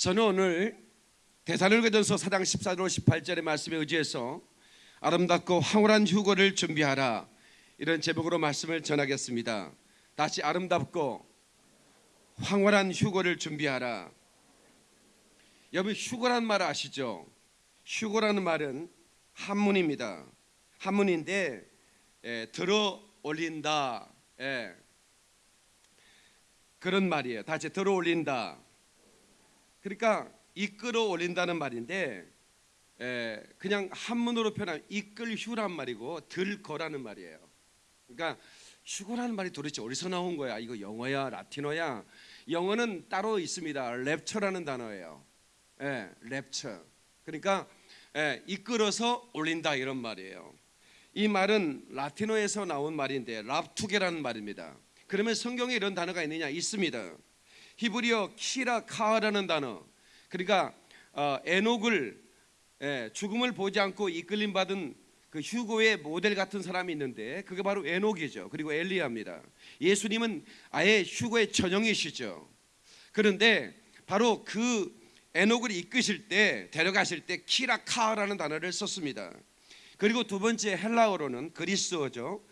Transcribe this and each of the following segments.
저는 오늘 대사로전서 4장 14절 18절의 말씀에 의지해서 아름답고 황홀한 휴거를 준비하라 이런 제목으로 말씀을 전하겠습니다. 다시 아름답고 황홀한 휴거를 준비하라. 여러분 휴거란 말 아시죠? 휴거라는 말은 한문입니다. 한문인데 예, 들어 올린다. 예, 그런 말이에요. 다시 들어 올린다. 그러니까 이끌어 올린다는 말인데 에, 그냥 한문으로 표현하면 이끌 휴란 말이고 들거라는 말이에요. 그러니까 휴거라는 말이 도대체 어디서 나온 거야? 이거 영어야, 라틴어야? 영어는 따로 있습니다. 랩처라는 단어예요. 예, 랩처. 그러니까 예, 이끌어서 올린다 이런 말이에요. 이 말은 라틴어에서 나온 말인데 랍투게라는 말입니다. 그러면 성경에 이런 단어가 있느냐? 있습니다. 히브리어 키라 카라는 단어. 그러니까 어, 에녹을 예, 죽음을 보지 않고 이끌림 받은 그 휴고의 모델 같은 사람이 있는데 그게 바로 에녹이죠. 그리고 엘리야입니다. 예수님은 아예 휴고의 전형이시죠. 그런데 바로 그 에녹을 이끄실 때 데려가실 때 키라카라는 단어를 썼습니다. 그리고 두 번째 헬라어로는 그리스어죠.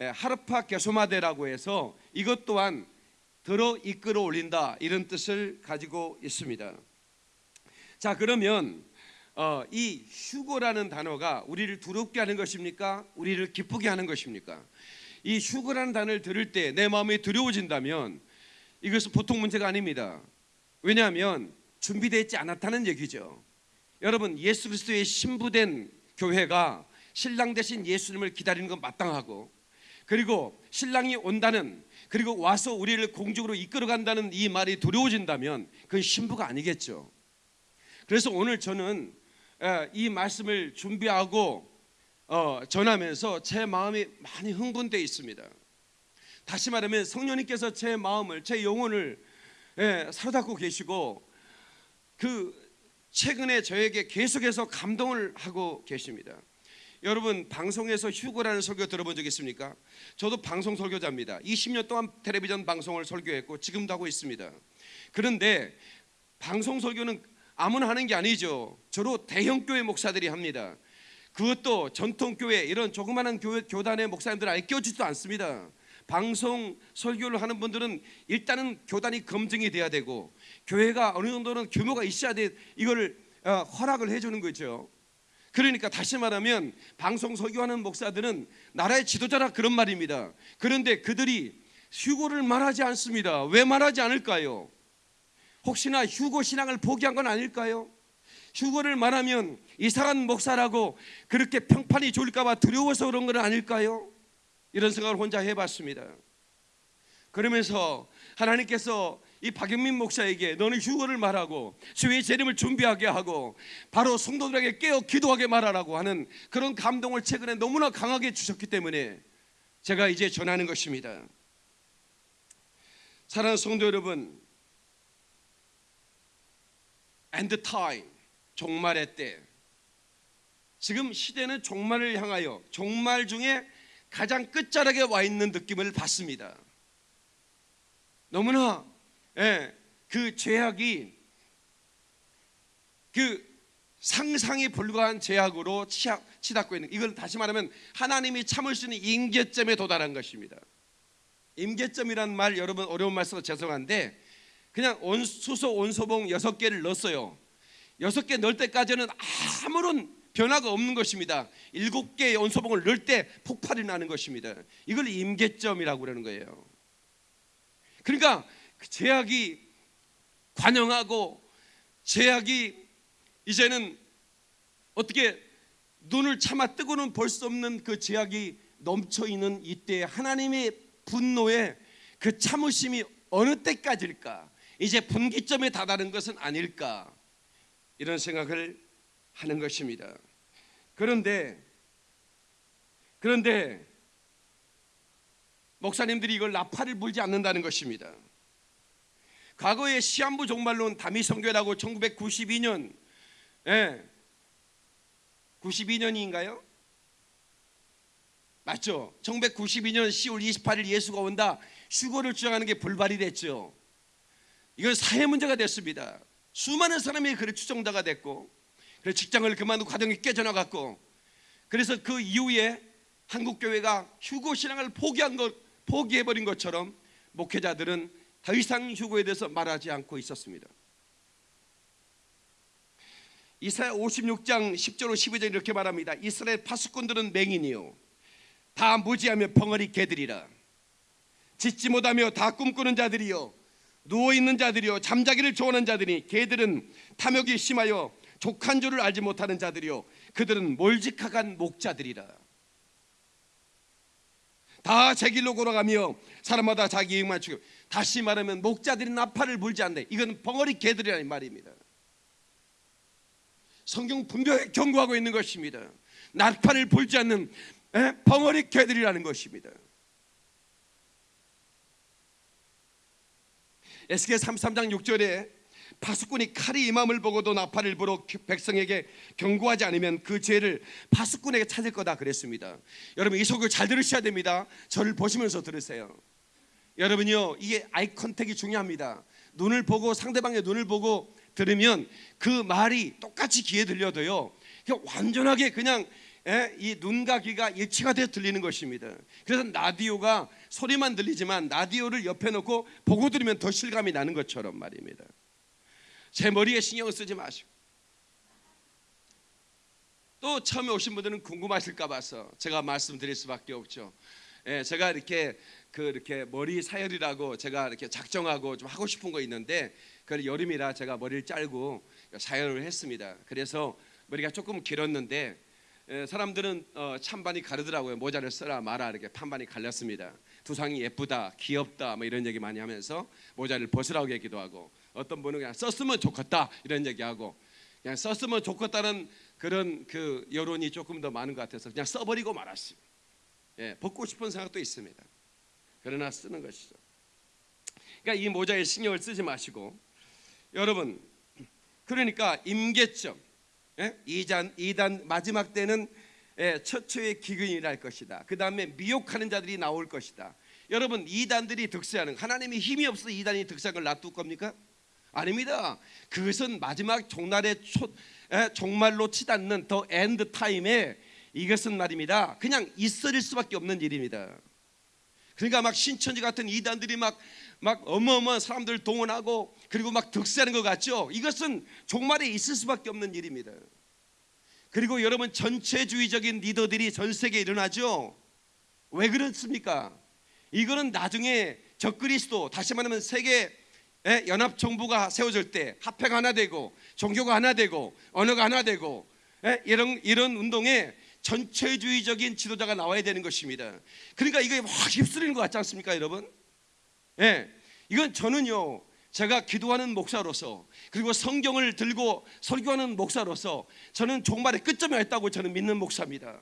예, 하르파 게소마데라고 해서 이것 또한 들어 이끌어 올린다 이런 뜻을 가지고 있습니다. 자 그러면 어, 이 휴거라는 단어가 우리를 두렵게 하는 것입니까? 우리를 기쁘게 하는 것입니까? 이 휴거라는 단어를 들을 때 내 마음이 두려워진다면 이것은 보통 문제가 아닙니다. 왜냐하면 준비되어 있지 않았다는 얘기죠. 여러분 예수 그리스도의 신부된 교회가 신랑 대신 예수님을 기다리는 건 마땅하고 그리고 신랑이 온다는 그리고 와서 우리를 공중으로 이끌어 간다는 이 말이 두려워진다면 그건 신부가 아니겠죠. 그래서 오늘 저는 이 말씀을 준비하고 어, 전하면서 제 마음이 많이 흥분되어 있습니다. 다시 말하면 성령님께서 제 마음을 제 영혼을 사로잡고 계시고 그 최근에 저에게 계속해서 감동을 하고 계십니다. 여러분 방송에서 휴거라는 설교 들어본 적 있습니까? 저도 방송 설교자입니다. 20년 동안 텔레비전 방송을 설교했고 지금도 하고 있습니다. 그런데 방송 설교는 아무나 하는 게 아니죠. 주로 대형 교회 목사들이 합니다. 그것도 전통 교회 이런 조그마한 교회 교단의 목사님들 아예 껴주지도 않습니다. 방송 설교를 하는 분들은 일단은 교단이 검증이 돼야 되고 교회가 어느 정도는 규모가 있어야 돼 이거를 어, 허락을 해주는 거죠. 그러니까 다시 말하면 방송 설교하는 목사들은 나라의 지도자라 그런 말입니다. 그런데 그들이 휴고를 말하지 않습니다. 왜 말하지 않을까요? 혹시나 휴고 신앙을 포기한 건 아닐까요? 휴고를 말하면 이상한 목사라고 그렇게 평판이 좋을까봐 두려워서 그런 건 아닐까요? 이런 생각을 혼자 해봤습니다. 그러면서 하나님께서 이 박영민 목사에게 너는 휴거를 말하고 주의 재림을 준비하게 하고 바로 성도들에게 깨어 기도하게 말하라고 하는 그런 감동을 최근에 너무나 강하게 주셨기 때문에 제가 이제 전하는 것입니다. 사랑하는 성도 여러분, end time 종말의 때 지금 시대는 종말을 향하여 종말 중에 가장 끝자락에 와 있는 느낌을 받습니다. 너무나 예, 그 죄악이 그 상상이 불과한 죄악으로 치닫, 치닫고 있는 이걸 다시 말하면 하나님이 참을 수 있는 임계점에 도달한 것입니다. 임계점이란 말 여러분 어려운 말씀서 죄송한데 그냥 온 수소 온소봉 여섯 개를 넣었어요. 여섯 개 넣을 때까지는 아무런 변화가 없는 것입니다. 일곱 개의 온소봉을 넣을 때 폭발이 나는 것입니다. 이걸 임계점이라고 그러는 거예요. 그러니까 그 제약이 관영하고 제약이 이제는 어떻게 눈을 참아 뜨고는 볼 수 없는 그 제약이 넘쳐 있는 이때 하나님의 분노에 그 참으심이 어느 때까지일까? 이제 분기점에 다다른 것은 아닐까? 이런 생각을 하는 것입니다. 그런데 그런데 목사님들이 이걸 나팔을 불지 않는다는 것입니다. 과거의 시한부 종말론 다미성교라고 1992년 예, 92년인가요? 맞죠? 1992년 10월 28일 예수가 온다 휴거를 주장하는 게 불발이 됐죠. 이건 사회 문제가 됐습니다. 수많은 사람이 그래 추종자가 됐고 그래 직장을 그만두고 가정이 깨져나갔고 그래서 그 이후에 한국 교회가 휴고 신앙을 포기한 것 포기해 버린 것처럼 목회자들은 더 이상 휴고에 대해서 말하지 않고 있었습니다. 이사야 56장 10절 12절 이렇게 말합니다. 이스라엘 파수꾼들은 맹인이요 다 무지하며 벙어리 개들이라 짓지 못하며 다 꿈꾸는 자들이요 누워 있는 자들이요 잠자기를 좋아하는 자들이 개들은 탐욕이 심하여 족한 줄을 알지 못하는 자들이요 그들은 몰직하간 목자들이라 다 제 길로 걸어가며 사람마다 자기 이익만 추구 다시 말하면 목자들이 나팔을 불지 않네 이건 벙어리 개들이라는 말입니다 성경 분명히 경고하고 있는 것입니다 나팔을 불지 않는 에? 벙어리 개들이라는 것입니다 에스겔 33장 6절에 파수꾼이 칼이 임함을 보고도 나팔을 불어 백성에게 경고하지 않으면 그 죄를 파수꾼에게 찾을 거다 그랬습니다. 여러분 이 소교 잘 들으셔야 됩니다. 저를 보시면서 들으세요. 여러분요 이게 아이 컨택이 중요합니다. 눈을 보고 상대방의 눈을 보고 들으면 그 말이 똑같이 귀에 들려도요. 완전하게 그냥 예, 이 눈과 귀가 일치가 되어 들리는 것입니다. 그래서 라디오가 소리만 들리지만 라디오를 옆에 놓고 보고 들으면 더 실감이 나는 것처럼 말입니다. 제 머리에 신경을 쓰지 마시고 또 처음에 오신 분들은 궁금하실까 봐서 제가 말씀드릴 수밖에 없죠. 예, 제가 이렇게 그 이렇게 머리 사열이라고 제가 이렇게 작정하고 좀 하고 싶은 거 있는데 그 여름이라 제가 머리를 짧고 사열을 했습니다. 그래서 머리가 조금 길었는데 에, 사람들은 어, 찬반이 가르더라고요. 모자를 써라 마라 이렇게 판반이 갈렸습니다. 두상이 예쁘다, 귀엽다 뭐 이런 얘기 많이 하면서 모자를 벗으라고 얘기도 하고 어떤 분은 그냥 썼으면 좋겠다 이런 얘기하고 그냥 썼으면 좋겠다는 그런 그 여론이 조금 더 많은 것 같아서 그냥 써버리고 말았어요. 예, 벗고 싶은 생각도 있습니다. 그러나 쓰는 것이죠. 그러니까 이 모자에 신경을 쓰지 마시고 여러분 그러니까 임계점 예? 이단 마지막 때는 예, 처처에 기근이 날 것이다. 그 다음에 미혹하는 자들이 나올 것이다. 여러분 이단들이 득세하는 하나님이 힘이 없어 이단이 득세한 걸 놔둘 겁니까? 아닙니다. 그것은 마지막 종날의 초, 에, 종말로 치닫는 the end time에 이것은 말입니다. 그냥 있어질 수밖에 없는 일입니다. 그러니까 막 신천지 같은 이단들이 막, 막 어마어마한 사람들 동원하고 그리고 막 득세하는 것 같죠. 이것은 종말에 있을 수밖에 없는 일입니다. 그리고 여러분 전체주의적인 리더들이 전 세계에 일어나죠. 왜 그렇습니까? 이거는 나중에 적그리스도 다시 말하면 세계 연합 정부가 세워질 때 합회가 하나 되고 종교가 하나 되고 언어가 하나 되고 이런 이런 운동에 전체주의적인 지도자가 나와야 되는 것입니다. 그러니까 이게 확 휩쓸리는 것 같지 않습니까, 여러분? 예, 이건 저는요. 제가 기도하는 목사로서 그리고 성경을 들고 설교하는 목사로서 저는 종말의 끝점에 왔다고 저는 믿는 목사입니다.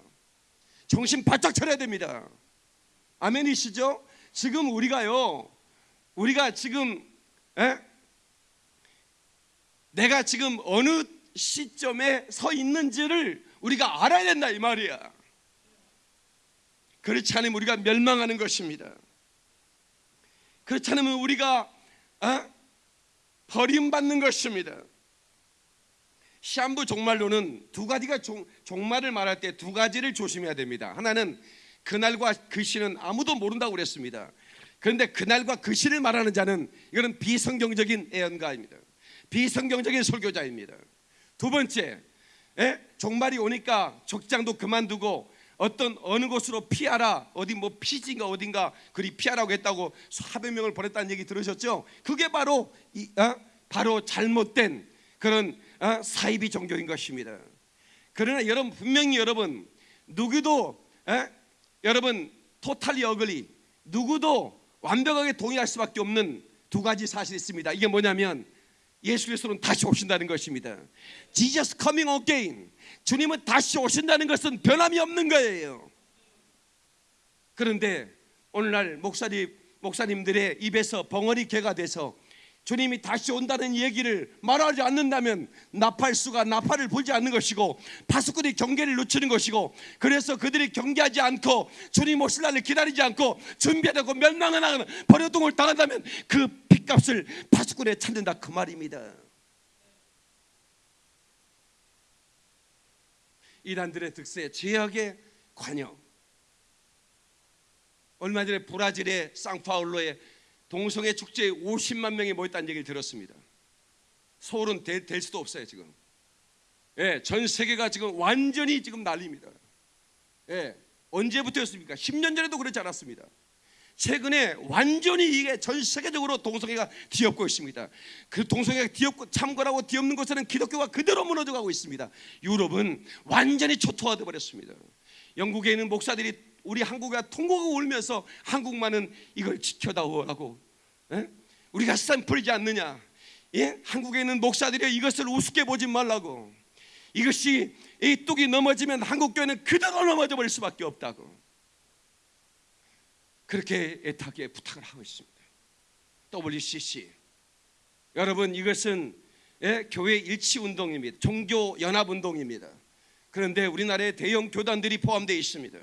정신 바짝 차려야 됩니다. 아멘이시죠? 지금 우리가요, 우리가 지금 에? 내가 지금 어느 시점에 서 있는지를 우리가 알아야 된다 이 말이야. 그렇지 않으면 우리가 멸망하는 것입니다. 그렇지 않으면 우리가 어? 버림받는 것입니다. 시한부 종말론은 두 가지가 종, 종말을 말할 때 두 가지를 조심해야 됩니다. 하나는 그날과 그 시는 아무도 모른다고 그랬습니다. 그런데 그날과 그 시를 말하는 자는 이거는 비성경적인 예언가입니다. 비성경적인 설교자입니다. 두 번째, 에? 종말이 오니까 족장도 그만두고 어떤 어느 곳으로 피하라 어디 뭐 피지인가 어딘가 그리 피하라고 했다고 수백 명을 보냈다는 얘기 들으셨죠? 그게 바로 이, 어? 바로 잘못된 그런 어? 사이비 종교인 것입니다. 그러나 여러분 분명히 여러분 누구도 에? 여러분 토탈리 어글리 누구도 완벽하게 동의할 수밖에 없는 두 가지 사실이 있습니다. 이게 뭐냐면 예수 그리스도는 다시 오신다는 것입니다. Jesus coming again. 주님은 다시 오신다는 것은 변함이 없는 거예요. 그런데 오늘날 목사님 목사님들의 입에서 벙어리 개가 돼서 주님이 다시 온다는 얘기를 말하지 않는다면 나팔수가 나팔을 불지 않는 것이고 파수꾼이 경계를 놓치는 것이고 그래서 그들이 경계하지 않고 주님 오실 날을 기다리지 않고 준비하고 멸망을 하는 버려동을 당한다면 그 핏값을 파수꾼에 찾는다 그 말입니다. 이란들의 득세 죄악의 관영. 얼마 전에 브라질의 쌍파울로의 동성애 축제에 50만 명이 모였다는 얘기를 들었습니다. 서울은 될, 될 수도 없어요 지금. 예, 전 세계가 지금 완전히 지금 난립니다. 예, 언제부터였습니까? 10년 전에도 그렇지 않았습니다. 최근에 완전히 이게 전 세계적으로 동성애가 뒤엎고 있습니다. 그 동성애가 뒤엎고 참고라고 뒤엎는 곳에는 기독교가 그대로 무너져가고 있습니다. 유럽은 완전히 초토화돼 버렸습니다. 영국에 있는 목사들이 우리 한국에 통곡을 울면서 한국만은 이걸 지켜다오라고 예? 우리가 샘플이지 않느냐 예? 한국에 있는 목사들이 이것을 우습게 보지 말라고 이것이 이 뚝이 넘어지면 한국 교회는 그대로 넘어져 버릴 수밖에 없다고 그렇게 애타게 부탁을 하고 있습니다. WCC 여러분 이것은 예, 교회 일치 운동입니다. 종교 연합 운동입니다. 그런데 우리나라에 대형 교단들이 포함되어 있습니다.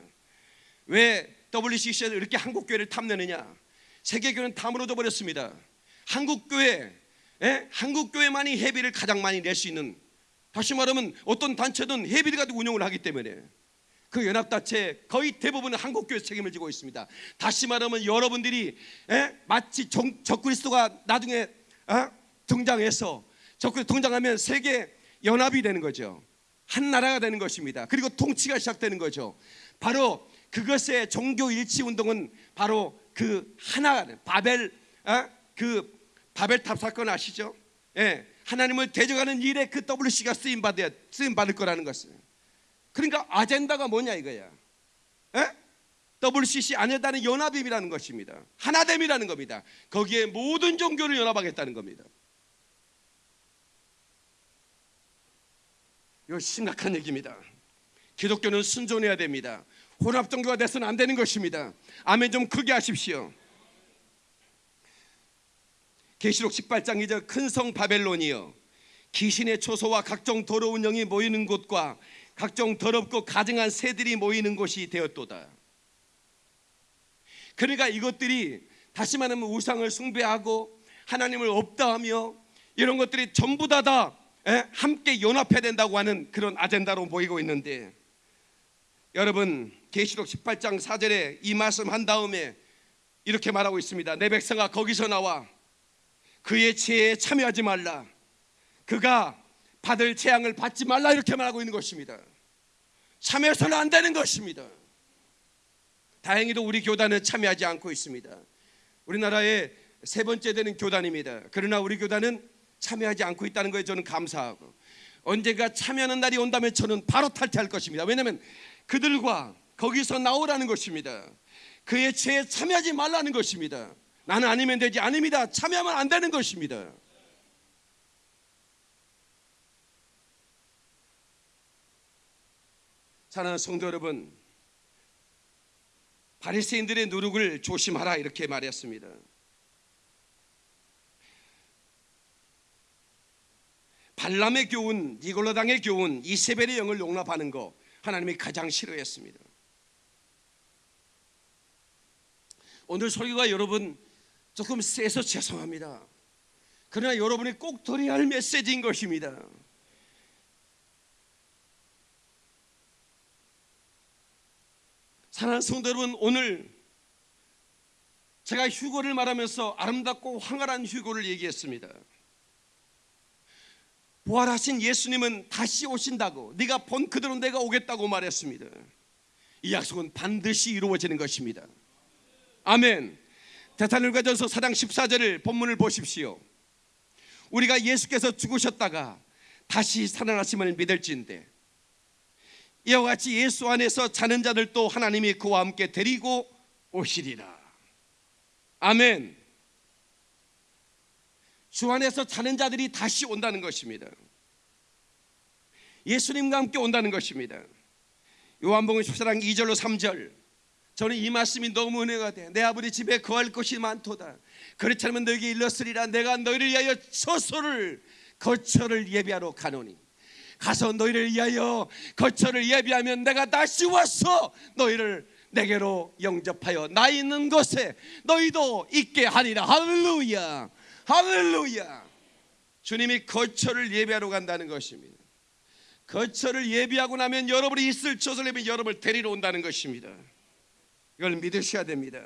왜 WCC에서 이렇게 한국 교회를 탐내느냐? 세계 교회는 다 무너져 버렸습니다. 한국 교회, 예? 한국 교회만이 회비를 가장 많이 낼 수 있는 다시 말하면 어떤 단체든 회비를 가지고 운영을 하기 때문에 그 연합단체 거의 대부분은 한국교회 책임을 지고 있습니다. 다시 말하면 여러분들이 에? 마치 정, 적그리스도가 나중에 어? 등장해서 적그리스도 등장하면 세계 연합이 되는 거죠. 한 나라가 되는 것입니다. 그리고 통치가 시작되는 거죠. 바로 그것의 종교 일치 운동은 바로 그 하나 바벨 어? 그 바벨탑 사건 아시죠? 예, 하나님을 대적하는 일에 그 WC가 쓰임 받아 쓰임 받을 거라는 것을. 그러니까 아젠다가 뭐냐 이거야. 에? WCC 아니다는 연합임이라는 것입니다. 하나됨이라는 겁니다. 거기에 모든 종교를 연합하겠다는 겁니다. 이거 심각한 얘기입니다. 기독교는 순종해야 됩니다. 혼합 종교가 돼서는 안 되는 것입니다. 아멘 좀 크게 하십시오. 계시록 18장 2절 큰 성 바벨론이여 귀신의 초소와 각종 더러운 영이 모이는 곳과 각종 더럽고 가증한 새들이 모이는 곳이 되었도다. 그러니까 이것들이 다시 말하면 우상을 숭배하고 하나님을 없다하며 이런 것들이 전부 다다 예, 함께 연합해야 된다고 하는 그런 아젠다로 모이고 있는데 여러분 계시록 18장 4절에 이 말씀 한 다음에 이렇게 말하고 있습니다. 내 백성아 거기서 나와 그의 지혜에 참여하지 말라. 그가 받을 재앙을 받지 말라 이렇게 말하고 있는 것입니다. 참여해서는 안 되는 것입니다. 다행히도 우리 교단은 참여하지 않고 있습니다. 우리나라의 세 번째 되는 교단입니다. 그러나 우리 교단은 참여하지 않고 있다는 거에 저는 감사하고 언젠가 참여하는 날이 온다면 저는 바로 탈퇴할 것입니다. 왜냐하면 그들과 거기서 나오라는 것입니다. 그의 죄에 참여하지 말라는 것입니다. 나는 아니면 되지 아닙니다. 참여하면 안 되는 것입니다. 사랑하는 성도 여러분, 바리새인들의 누룩을 조심하라 이렇게 말했습니다. 발람의 교훈, 니골라당의 교훈, 이세벨의 영을 용납하는 거 하나님이 가장 싫어했습니다. 오늘 설교가 여러분 조금 세서 죄송합니다. 그러나 여러분이 꼭 들어야 할 메시지인 것입니다. 사랑하는 성도 여러분 오늘 제가 휴거를 말하면서 아름답고 황홀한 휴거를 얘기했습니다. 부활하신 예수님은 다시 오신다고 네가 본 그대로 내가 오겠다고 말했습니다. 이 약속은 반드시 이루어지는 것입니다. 아멘. 대사님과전서 4장 14절을 본문을 보십시오. 우리가 예수께서 죽으셨다가 다시 살아나심을 믿을지인데 이와 같이 예수 안에서 자는 자들도 하나님이 그와 함께 데리고 오시리라. 아멘. 주 안에서 자는 자들이 다시 온다는 것입니다. 예수님과 함께 온다는 것입니다. 요한복음 14장 2절로 3절. 저는 이 말씀이 너무 은혜가 돼. 내 아버지 집에 거할 것이 많도다. 그렇지 않으면 너에게 일렀으리라. 내가 너희를 위하여 처소를 거처를 예비하러 가노니. 가서 너희를 위하여 거처를 예비하면 내가 다시 와서 너희를 내게로 영접하여 나 있는 곳에 너희도 있게 하리라 할렐루야 할렐루야 주님이 거처를 예배하러 간다는 것입니다 거처를 예비하고 나면 여러분이 있을 조선님이 여러분을 데리러 온다는 것입니다. 이걸 믿으셔야 됩니다.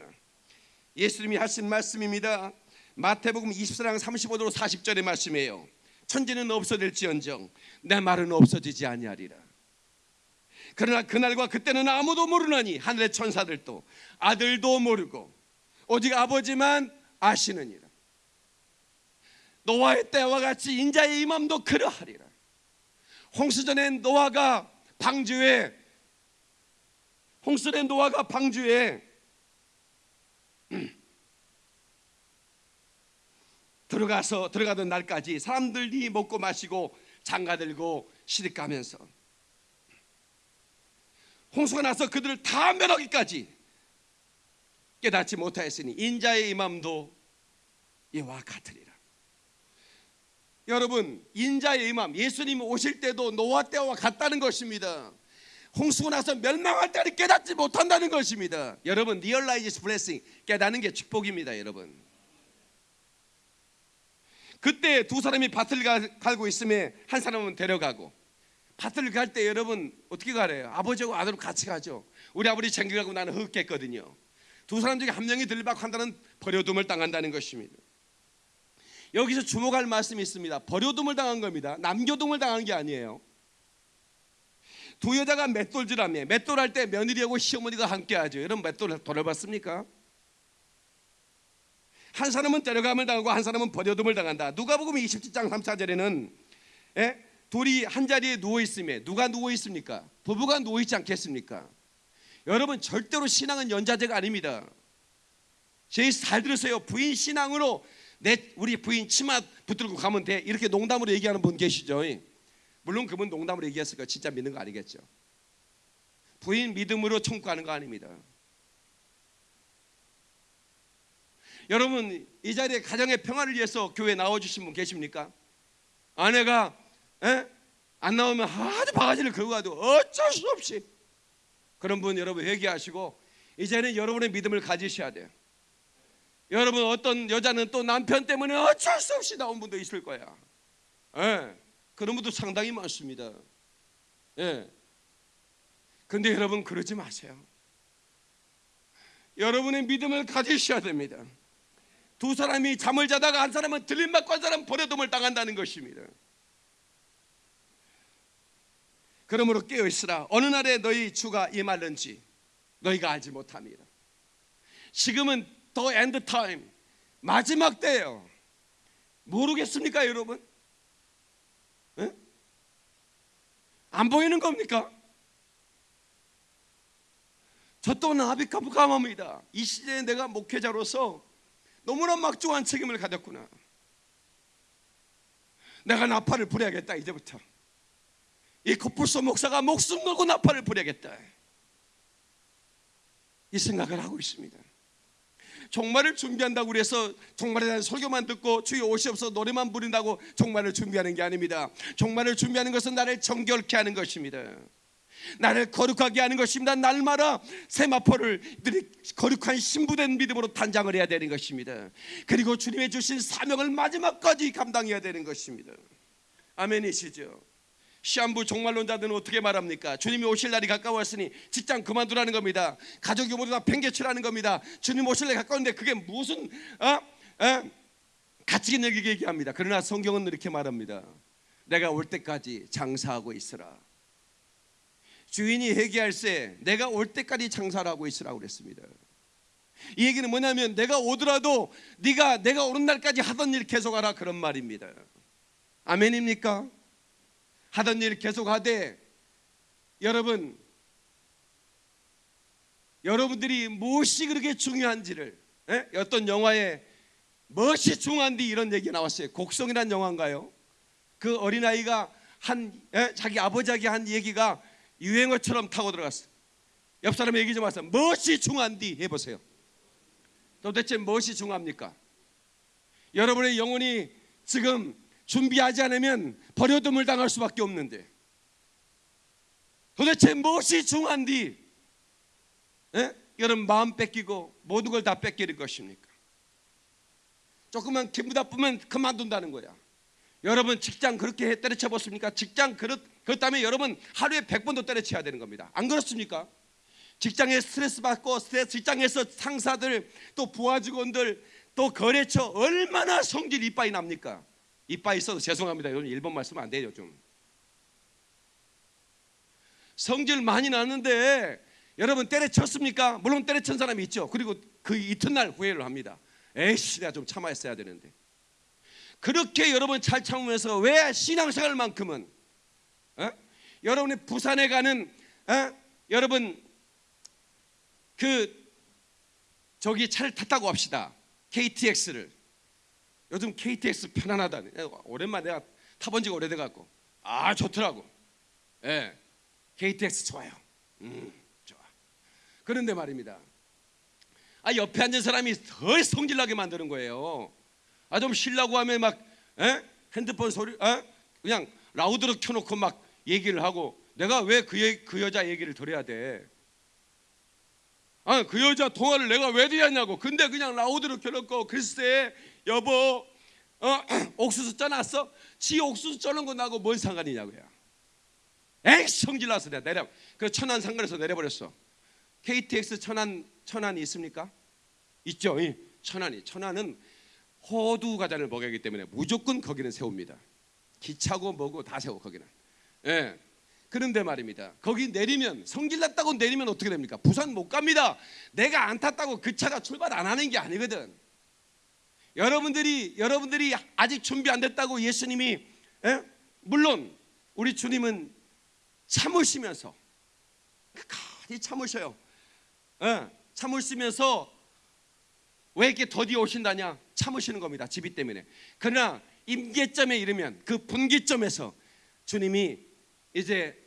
예수님이 하신 말씀입니다. 마태복음 24장 35절 40절의 말씀이에요. 천지는 없어질지언정 내 말은 없어지지 아니하리라. 그러나 그날과 그때는 아무도 모르나니 하늘의 천사들도 아들도 모르고 오직 아버지만 아시느니라. 노아의 때와 같이 인자의 임함도 그러하리라. 홍수전에 노아가 방주에 홍수전에 노아가 방주에 들어가서 들어가던 날까지 사람들이 먹고 마시고 장가 들고 시집 가면서 홍수가 나서 그들을 다 멸하기까지 깨닫지 못하였으니 인자의 임함도 이와 같으리라. 여러분 인자의 임함 예수님이 오실 때도 노아 때와 같다는 것입니다. 홍수가 나서 멸망할 때를 깨닫지 못한다는 것입니다. 여러분 realize blessing 깨닫는 게 축복입니다, 여러분. 그때 두 사람이 밭을 가- 갈고 있음에 한 사람은 데려가고 밭을 갈 때 여러분 어떻게 가래요? 아버지하고 아들하고 같이 가죠. 우리 아버지 챙겨가고 나는 흑겠거든요. 두 사람 중에 한 명이 들박한다는 버려둠을 당한다는 것입니다. 여기서 주목할 말씀이 있습니다. 버려둠을 당한 겁니다. 남교동을 당한 게 아니에요. 두 여자가 맷돌질하며 맷돌할 때 며느리하고 시어머니가 함께하죠. 여러분 맷돌 돌아봤습니까? 한 사람은 데려감을 당하고 한 사람은 버려둠을 당한다. 누가복음 27장 3차절에는 예? 둘이 한 자리에 누워 있음에 누가 누워 있습니까? 부부가 누워 있지 않겠습니까? 여러분 절대로 신앙은 연자제가 아닙니다. 제잘 들으세요. 부인 신앙으로 내 우리 부인 치마 붙들고 가면 돼. 이렇게 농담으로 얘기하는 분 계시죠? 물론 그분 농담으로 얘기했을 거 진짜 믿는 거 아니겠죠. 부인 믿음으로 청구하는 거 아닙니다. 여러분 이 자리에 가정의 평화를 위해서 교회 나와 주신 분 계십니까? 아내가 에? 안 나오면 아주 바가지를 긁고 가도 어쩔 수 없이 그런 분 여러분 회개하시고 이제는 여러분의 믿음을 가지셔야 돼요. 여러분 어떤 여자는 또 남편 때문에 어쩔 수 없이 나온 분도 있을 거야. 예. 그런 분도 상당히 많습니다. 예. 근데 여러분 그러지 마세요. 여러분의 믿음을 가지셔야 됩니다. 두 사람이 잠을 자다가 한 사람은 들림받고 한 사람은 버려둠을 당한다는 것입니다. 그러므로 깨어 있으라. 어느 날에 너희 주가 임할는지 너희가 알지 못함이라. 지금은 the end time 마지막 때예요. 모르겠습니까, 여러분? 에? 안 보이는 겁니까? 저 또한 아비카부감합니다. 이 시대에 내가 목회자로서 너무나 막중한 책임을 가졌구나. 내가 나팔을 부려야겠다 이제부터. 이 코뿔소 목사가 목숨 걸고 나팔을 부려야겠다. 이 생각을 하고 있습니다. 종말을 준비한다고 그래서 종말에 대한 설교만 듣고 주여 오시옵소서 노래만 부른다고 종말을 준비하는 게 아닙니다. 종말을 준비하는 것은 나를 정결케 하는 것입니다. 나를 거룩하게 하는 것입니다. 날마다 세마포를 거룩한 신부된 믿음으로 단장을 해야 되는 것입니다. 그리고 주님의 주신 사명을 마지막까지 감당해야 되는 것입니다. 아멘이시죠? 시한부 종말론자들은 어떻게 말합니까? 주님이 오실 날이 가까웠으니 직장 그만두라는 겁니다. 가족이 모두 다 팽개치라는 겁니다. 주님 오실 날이 가까운데 그게 무슨 어? 어? 가치 있는 얘기 얘기합니다. 그러나 성경은 이렇게 말합니다. 내가 올 때까지 장사하고 있으라. 주인이 회개할세 내가 올 때까지 장사를 하고 있으라고 그랬습니다. 이 얘기는 뭐냐면 내가 오더라도 네가 내가 오는 날까지 하던 일 계속하라 그런 말입니다. 아멘입니까? 하던 일 계속하되 여러분 여러분들이 무엇이 그렇게 중요한지를 에? 어떤 영화에 무엇이 중요한지 이런 얘기 나왔어요. 곡성이란 영화인가요? 그 어린아이가 한 에? 자기 아버지에게 한 얘기가 유행어처럼 타고 들어갔어요. 옆 사람 얘기 좀 하세요. 무엇이 중요한디 해보세요. 도대체 무엇이 중요합니까? 여러분의 영혼이 지금 준비하지 않으면 버려둠을 당할 수밖에 없는데 도대체 무엇이 중요한디? 에? 여러분 마음 뺏기고 모든 걸 다 뺏기는 것입니까? 조금만 기분 나쁘면 그만둔다는 거야. 여러분 직장 그렇게 때려쳐 보습니까? 직장 그렇 그렇다면 여러분 하루에 100번도 때려쳐야 되는 겁니다. 안 그렇습니까? 직장에 스트레스 받고 스트레스 직장에서 상사들 또 부하 직원들 또 거래처 얼마나 성질 이빠이 납니까? 이빠이 있어도 죄송합니다. 여러분 일본 말씀 안 돼요 좀. 성질 많이 나는데 여러분 때려쳤습니까? 물론 때려친 사람이 있죠. 그리고 그 이튿날 후회를 합니다. 에이씨 내가 좀 참아했어야 되는데. 그렇게 여러분 잘 참으면서 왜 신앙생활만큼은 어? 여러분이 부산에 가는 어? 여러분 그 저기 차를 탔다고 합시다. KTX를 요즘 KTX 편안하다니 오랜만에 내가 타본 지가 오래돼 갖고 아 좋더라고. 예, KTX 좋아요. 음 좋아. 그런데 말입니다. 아 옆에 앉은 사람이 더 성질나게 만드는 거예요. 아좀 쉬려고 하면 막 에? 핸드폰 소리 에? 그냥 라우드로 켜놓고 막 얘기를 하고 내가 왜그 그 여자 얘기를 들어야 돼? 아그 여자 통화를 내가 왜 들었냐고. 근데 그냥 라우드로 켜놓고 글쎄 여보 어, 옥수수 쪄놨어? 지 옥수수 쪄는 거 나하고 뭔 상관이냐고요. 에이 성질 나서 내가 내려. 그 천안 상가에서 내려버렸어. KTX 천안 천안이 있습니까? 있죠. 예. 천안이 천안은 호두 과자를 먹여기 때문에 무조건 거기는 세웁니다. 기차고 뭐고 다 세워 거기는. 예. 그런데 말입니다. 거기 내리면 성질 났다고 내리면 어떻게 됩니까? 부산 못 갑니다. 내가 안 탔다고 그 차가 출발 안 하는 게 아니거든. 여러분들이 여러분들이 아직 준비 안 됐다고 예수님이 예? 물론 우리 주님은 참으시면서 끝까지 참으셔요. 예, 참으시면서 왜 이렇게 더디 오신다냐? 참으시는 겁니다. 지비 때문에. 그러나 임계점에 이르면 그 분기점에서 주님이 이제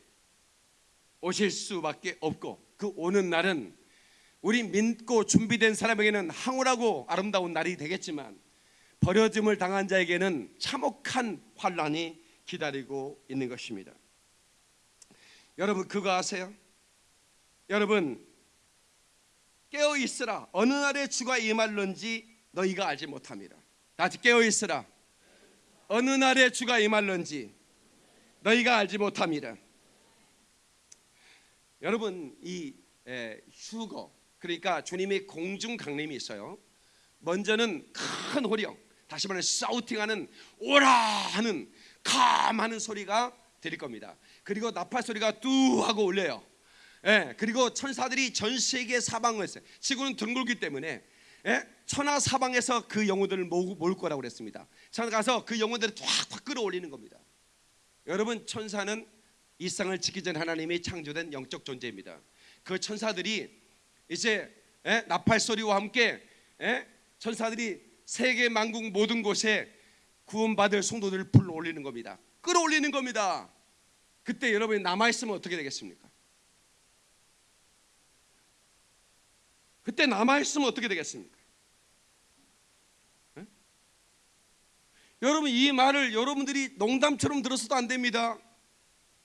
오실 수밖에 없고 그 오는 날은 우리 믿고 준비된 사람에게는 황홀하고 아름다운 날이 되겠지만 버려짐을 당한 자에게는 참혹한 환란이 기다리고 있는 것입니다. 여러분 그거 아세요? 여러분 깨어 있으라 어느 날에 주가 임할런지 너희가 알지 못합니다. 다시 깨어 있으라 어느 날에 주가 임할런지 너희가 알지 못합니다. 여러분 이 에, 휴거 그러니까 주님의 공중 강림이 있어요. 먼저는 큰 호령, 다시 말해 사우팅하는 오라 하는 감하는 소리가 들릴 겁니다. 그리고 나팔 소리가 뚜 하고 울려요. 예, 그리고 천사들이 전 세계 사방을 했어요. 지구는 둥글기 때문에 예? 천하 사방에서 그 영혼들을 모을, 거라고 그랬습니다. 천하 가서 그 영혼들을 확확 끌어올리는 겁니다. 여러분 천사는 이 세상을 짓기 전 하나님이 창조된 영적 존재입니다. 그 천사들이 이제 예? 나팔 소리와 함께 예? 천사들이 세계 만국 모든 곳에 구원받을 성도들을 불러 올리는 겁니다. 끌어올리는 겁니다. 그때 여러분이 남아 있으면 어떻게 되겠습니까? 그때 남아 있으면 어떻게 되겠습니까? 예? 여러분 이 말을 여러분들이 농담처럼 들었어도 안 됩니다.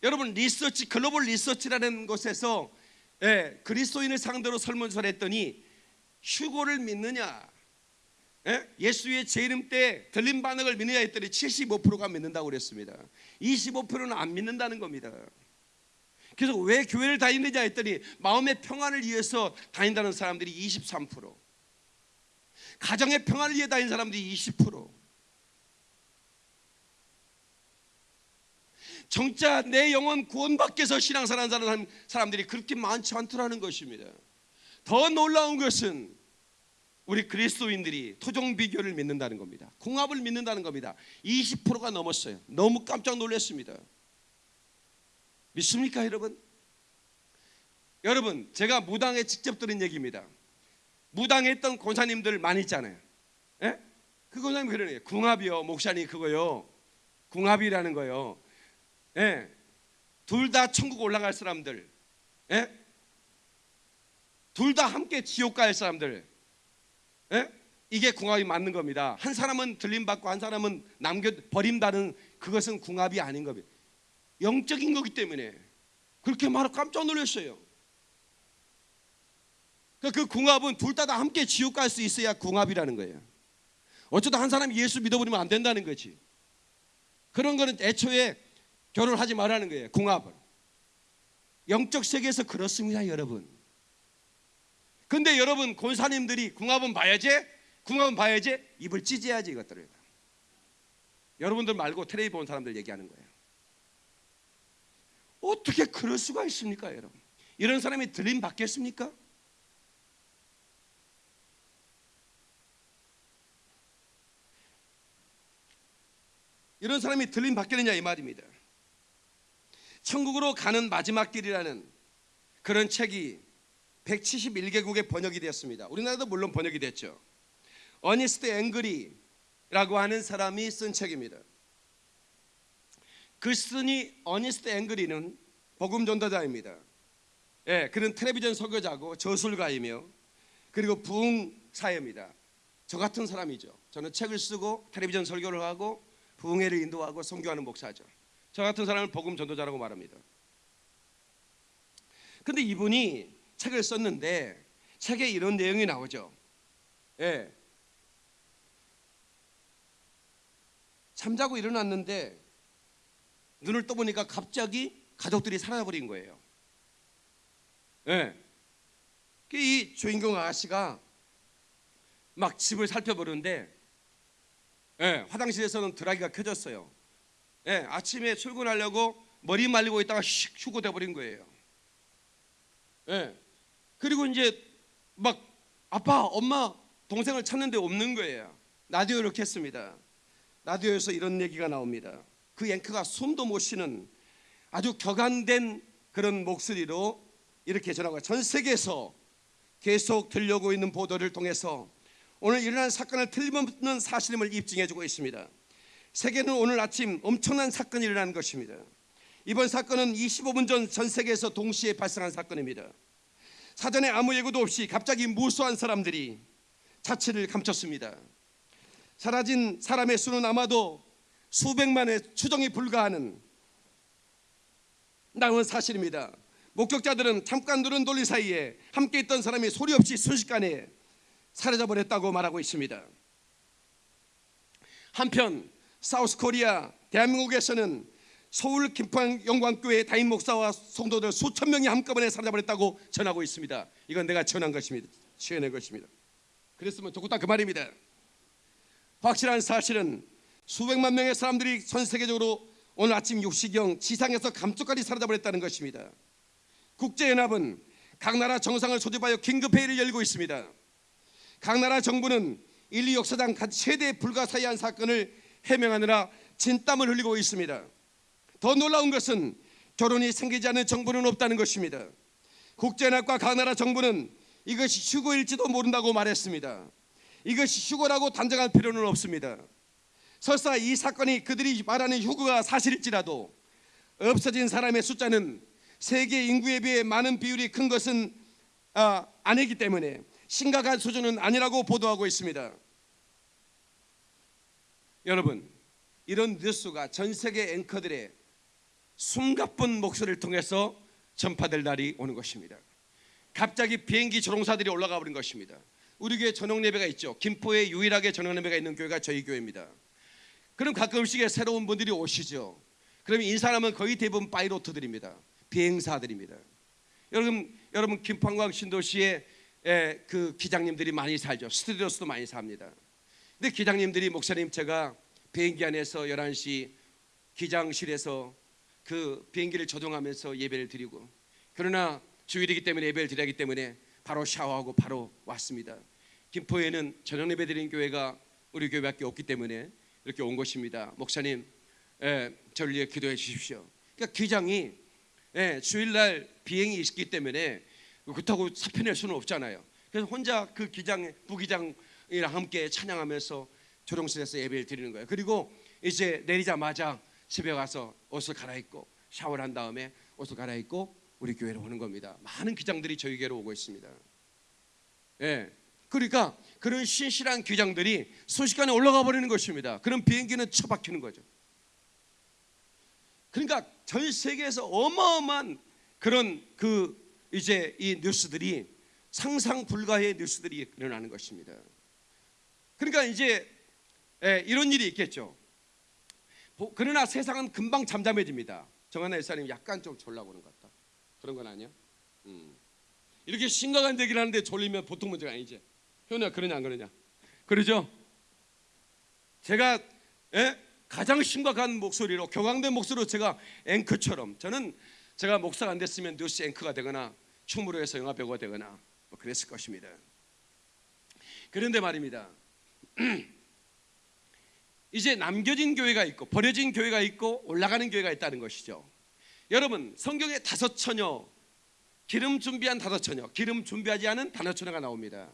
여러분 리서치 글로벌 리서치라는 곳에서 예, 그리스도인을 상대로 설문조사를 했더니 휴고를 믿느냐? 예? 수의 재림 때 들림 반응을 믿느냐 했더니 75%가 믿는다고 그랬습니다. 25%는 안 믿는다는 겁니다. 그래서 왜 교회를 다니느냐 했더니 마음의 평안을 위해서 다닌다는 사람들이 23% 가정의 평안을 위해 다니는 사람들이 20% 정자 내 영혼 위해서 신앙생활하는 사람들이 그렇게 많지 않더라는 것입니다 더 놀라운 것은 우리 그리스도인들이 토종 비교를 믿는다는 겁니다. 궁합을 믿는다는 겁니다. 20%가 넘었어요. 너무 깜짝 놀랐습니다. 믿습니까, 여러분? 여러분, 제가 무당에 직접 들은 얘기입니다. 무당에 있던 권사님들 많이 있잖아요. 예? 그 권사님 그러네요. 궁합이요, 목사님 그거요. 궁합이라는 거요. 예. 둘 다 천국 올라갈 사람들. 예? 둘 다 함께 지옥 갈 사람들. 예? 이게 궁합이 맞는 겁니다. 한 사람은 들림 받고 한 사람은 남겨 버린다는 그것은 궁합이 아닌 겁니다. 영적인 거기 때문에 그렇게 말하 깜짝 놀랐어요. 그러니까 그 궁합은 둘 다 다 함께 지옥 갈 수 있어야 궁합이라는 거예요. 어쩌다 한 사람이 예수 믿어버리면 안 된다는 거지. 그런 거는 애초에 결혼하지 말라는 거예요. 궁합을. 영적 세계에서 그렇습니다, 여러분. 근데 여러분 권사님들이 궁합은 봐야지, 궁합은 봐야지 입을 찢어야지 이것들을. 여러분들 말고 텔레비 본 사람들 얘기하는 거예요. 어떻게 그럴 수가 있습니까, 여러분? 이런 사람이 들림 받겠습니까? 이런 사람이 들림 받겠느냐 이 말입니다. 천국으로 가는 마지막 길이라는 그런 책이 171개국에 번역이 되었습니다. 우리나라도 물론 번역이 됐죠. 어니스트 앵그리라고 하는 사람이 쓴 책입니다. 그 쓴이 어니스트 앵그리는 복음 전도자입니다. 예, 그는 텔레비전 설교자고 저술가이며 그리고 부흥사입니다. 저 같은 사람이죠. 저는 책을 쓰고 텔레비전 설교를 하고 부흥회를 인도하고 선교하는 목사죠. 저 같은 사람을 복음 전도자라고 말합니다. 근데 이분이 책을 썼는데 책에 이런 내용이 나오죠. 예. 잠자고 일어났는데 눈을 떠보니까 갑자기 가족들이 사라져 버린 거예요. 예. 이 주인공 아가씨가 막 집을 살펴보는데 예, 화장실에서는 드라이기가 켜졌어요. 예, 아침에 출근하려고 머리 말리고 있다가 슉 휴고 돼 버린 거예요. 예. 그리고 이제 막 아빠, 엄마, 동생을 찾는데 없는 거예요. 라디오를 켰습니다. 라디오에서 이런 얘기가 나옵니다. 그 앵커가 숨도 못 쉬는 아주 격안된 그런 목소리로 이렇게 전하고 전 세계에서 계속 들려오고 있는 보도를 통해서 오늘 일어난 사건을 틀림없는 사실임을 입증해주고 있습니다. 세계는 오늘 아침 엄청난 사건이 일어난 것입니다. 이번 사건은 25분 전 전 세계에서 동시에 발생한 사건입니다. 사전에 아무 예고도 없이 갑자기 무수한 사람들이 자취를 감췄습니다. 사라진 사람의 수는 아마도 수백만의 추정이 불가하는 나온 사실입니다. 목격자들은 잠깐 눈은 돌린 사이에 함께 있던 사람이 소리 없이 순식간에 사라져 버렸다고 말하고 있습니다. 한편 사우스 코리아 대한민국에서는 서울 김포 영광교회 담임 목사와 성도들 수천 명이 한꺼번에 사라져버렸다고 전하고 있습니다. 이건 내가 전한 것입니다. 지어낸 것입니다. 그랬으면 좋겠다 그 말입니다. 확실한 사실은 수백만 명의 사람들이 전 세계적으로 오늘 아침 6시경 지상에서 감쪽까지 사라져버렸다는 것입니다. 국제연합은 각 나라 정상을 소집하여 긴급회의를 열고 있습니다. 각 나라 정부는 인류 역사상 최대 불가사의한 사건을 해명하느라 진땀을 흘리고 있습니다. 더 놀라운 것은 결혼이 생기지 않는 정부는 없다는 것입니다. 국제연합과 각 나라 정부는 이것이 휴거일지도 모른다고 말했습니다. 이것이 휴거라고 단정할 필요는 없습니다. 설사 이 사건이 그들이 말하는 휴거가 사실일지라도 없어진 사람의 숫자는 세계 인구에 비해 많은 비율이 큰 것은 아, 아니기 때문에 심각한 수준은 아니라고 보도하고 있습니다. 여러분, 이런 뉴스가 전 세계 앵커들의 숨가쁜 목소리를 통해서 전파될 날이 오는 것입니다. 갑자기 비행기 조종사들이 올라가 버린 것입니다. 우리 교회 전용 예배가 있죠. 김포에 유일하게 전용 예배가 있는 교회가 저희 교회입니다. 그럼 가끔씩 새로운 분들이 오시죠. 그럼 인사하면 거의 대부분 파이로트들입니다. 비행사들입니다. 여러분, 여러분 김포항광 신도시에 그 기장님들이 많이 살죠. 스튜디오스도 많이 삽니다. 근데 기장님들이 목사님 제가 비행기 안에서 11시 기장실에서 그 비행기를 조종하면서 예배를 드리고 그러나 주일이기 때문에 예배를 드려야 하기 때문에 바로 샤워하고 바로 왔습니다. 김포에는 저녁 예배 드리는 교회가 우리 교회밖에 없기 때문에 이렇게 온 것입니다. 목사님, 예, 저를 위해 기도해 주십시오. 그러니까 기장이 예, 주일날 비행이 있기 때문에 그렇다고 사표 낼 수는 없잖아요. 그래서 혼자 그 기장 부기장 이랑 함께 찬양하면서 조롱실에서 예배를 드리는 거예요. 그리고 이제 내리자마자 집에 가서 옷을 갈아입고 샤워를 한 다음에 옷을 갈아입고 우리 교회로 오는 겁니다. 많은 기장들이 저희 교회로 오고 있습니다. 예. 그러니까 그런 신실한 기장들이 순식간에 올라가 버리는 것입니다. 그런 비행기는 처박히는 거죠. 그러니까 전 세계에서 어마어마한 그런 그 이제 이 뉴스들이 상상 불가의 뉴스들이 일어나는 것입니다. 그러니까 이제 예, 이런 일이 있겠죠. 보- 그러나 세상은 금방 잠잠해집니다. 정하나 일사님 약간 좀 졸라 오는 것 같다. 그런 건 아니야? 음. 이렇게 심각한 얘기를 하는데 졸리면 보통 문제가 아니지. 효나 그러냐 안 그러냐? 그러죠? 제가 예? 가장 심각한 목소리로 격앙된 목소리로 제가 앵커처럼 저는 제가 목사가 안 됐으면 뉴스 앵커가 되거나 춤으로 해서 영화 배우가 되거나 뭐 그랬을 것입니다. 그런데 말입니다. 이제 남겨진 교회가 있고 버려진 교회가 있고 올라가는 교회가 있다는 것이죠. 여러분 성경에 다섯 처녀 기름 준비한 다섯 처녀 기름 준비하지 않은 다섯 처녀가 나옵니다.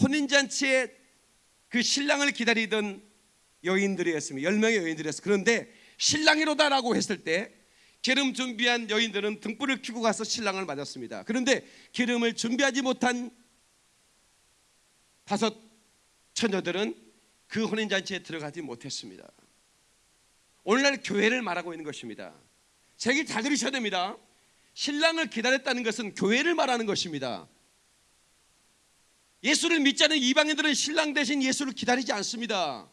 혼인 잔치에 그 신랑을 기다리던 여인들이었습니다. 열 명의 여인들이었어요. 그런데 신랑이로다라고 했을 때 기름 준비한 여인들은 등불을 켜고 가서 신랑을 맞았습니다. 그런데 기름을 준비하지 못한 다섯 처녀들은 그 혼인 잔치에 들어가지 못했습니다. 오늘날 교회를 말하고 있는 것입니다. 제 얘기 잘 들으셔야 됩니다. 신랑을 기다렸다는 것은 교회를 말하는 것입니다. 예수를 믿지 않은 이방인들은 신랑 대신 예수를 기다리지 않습니다.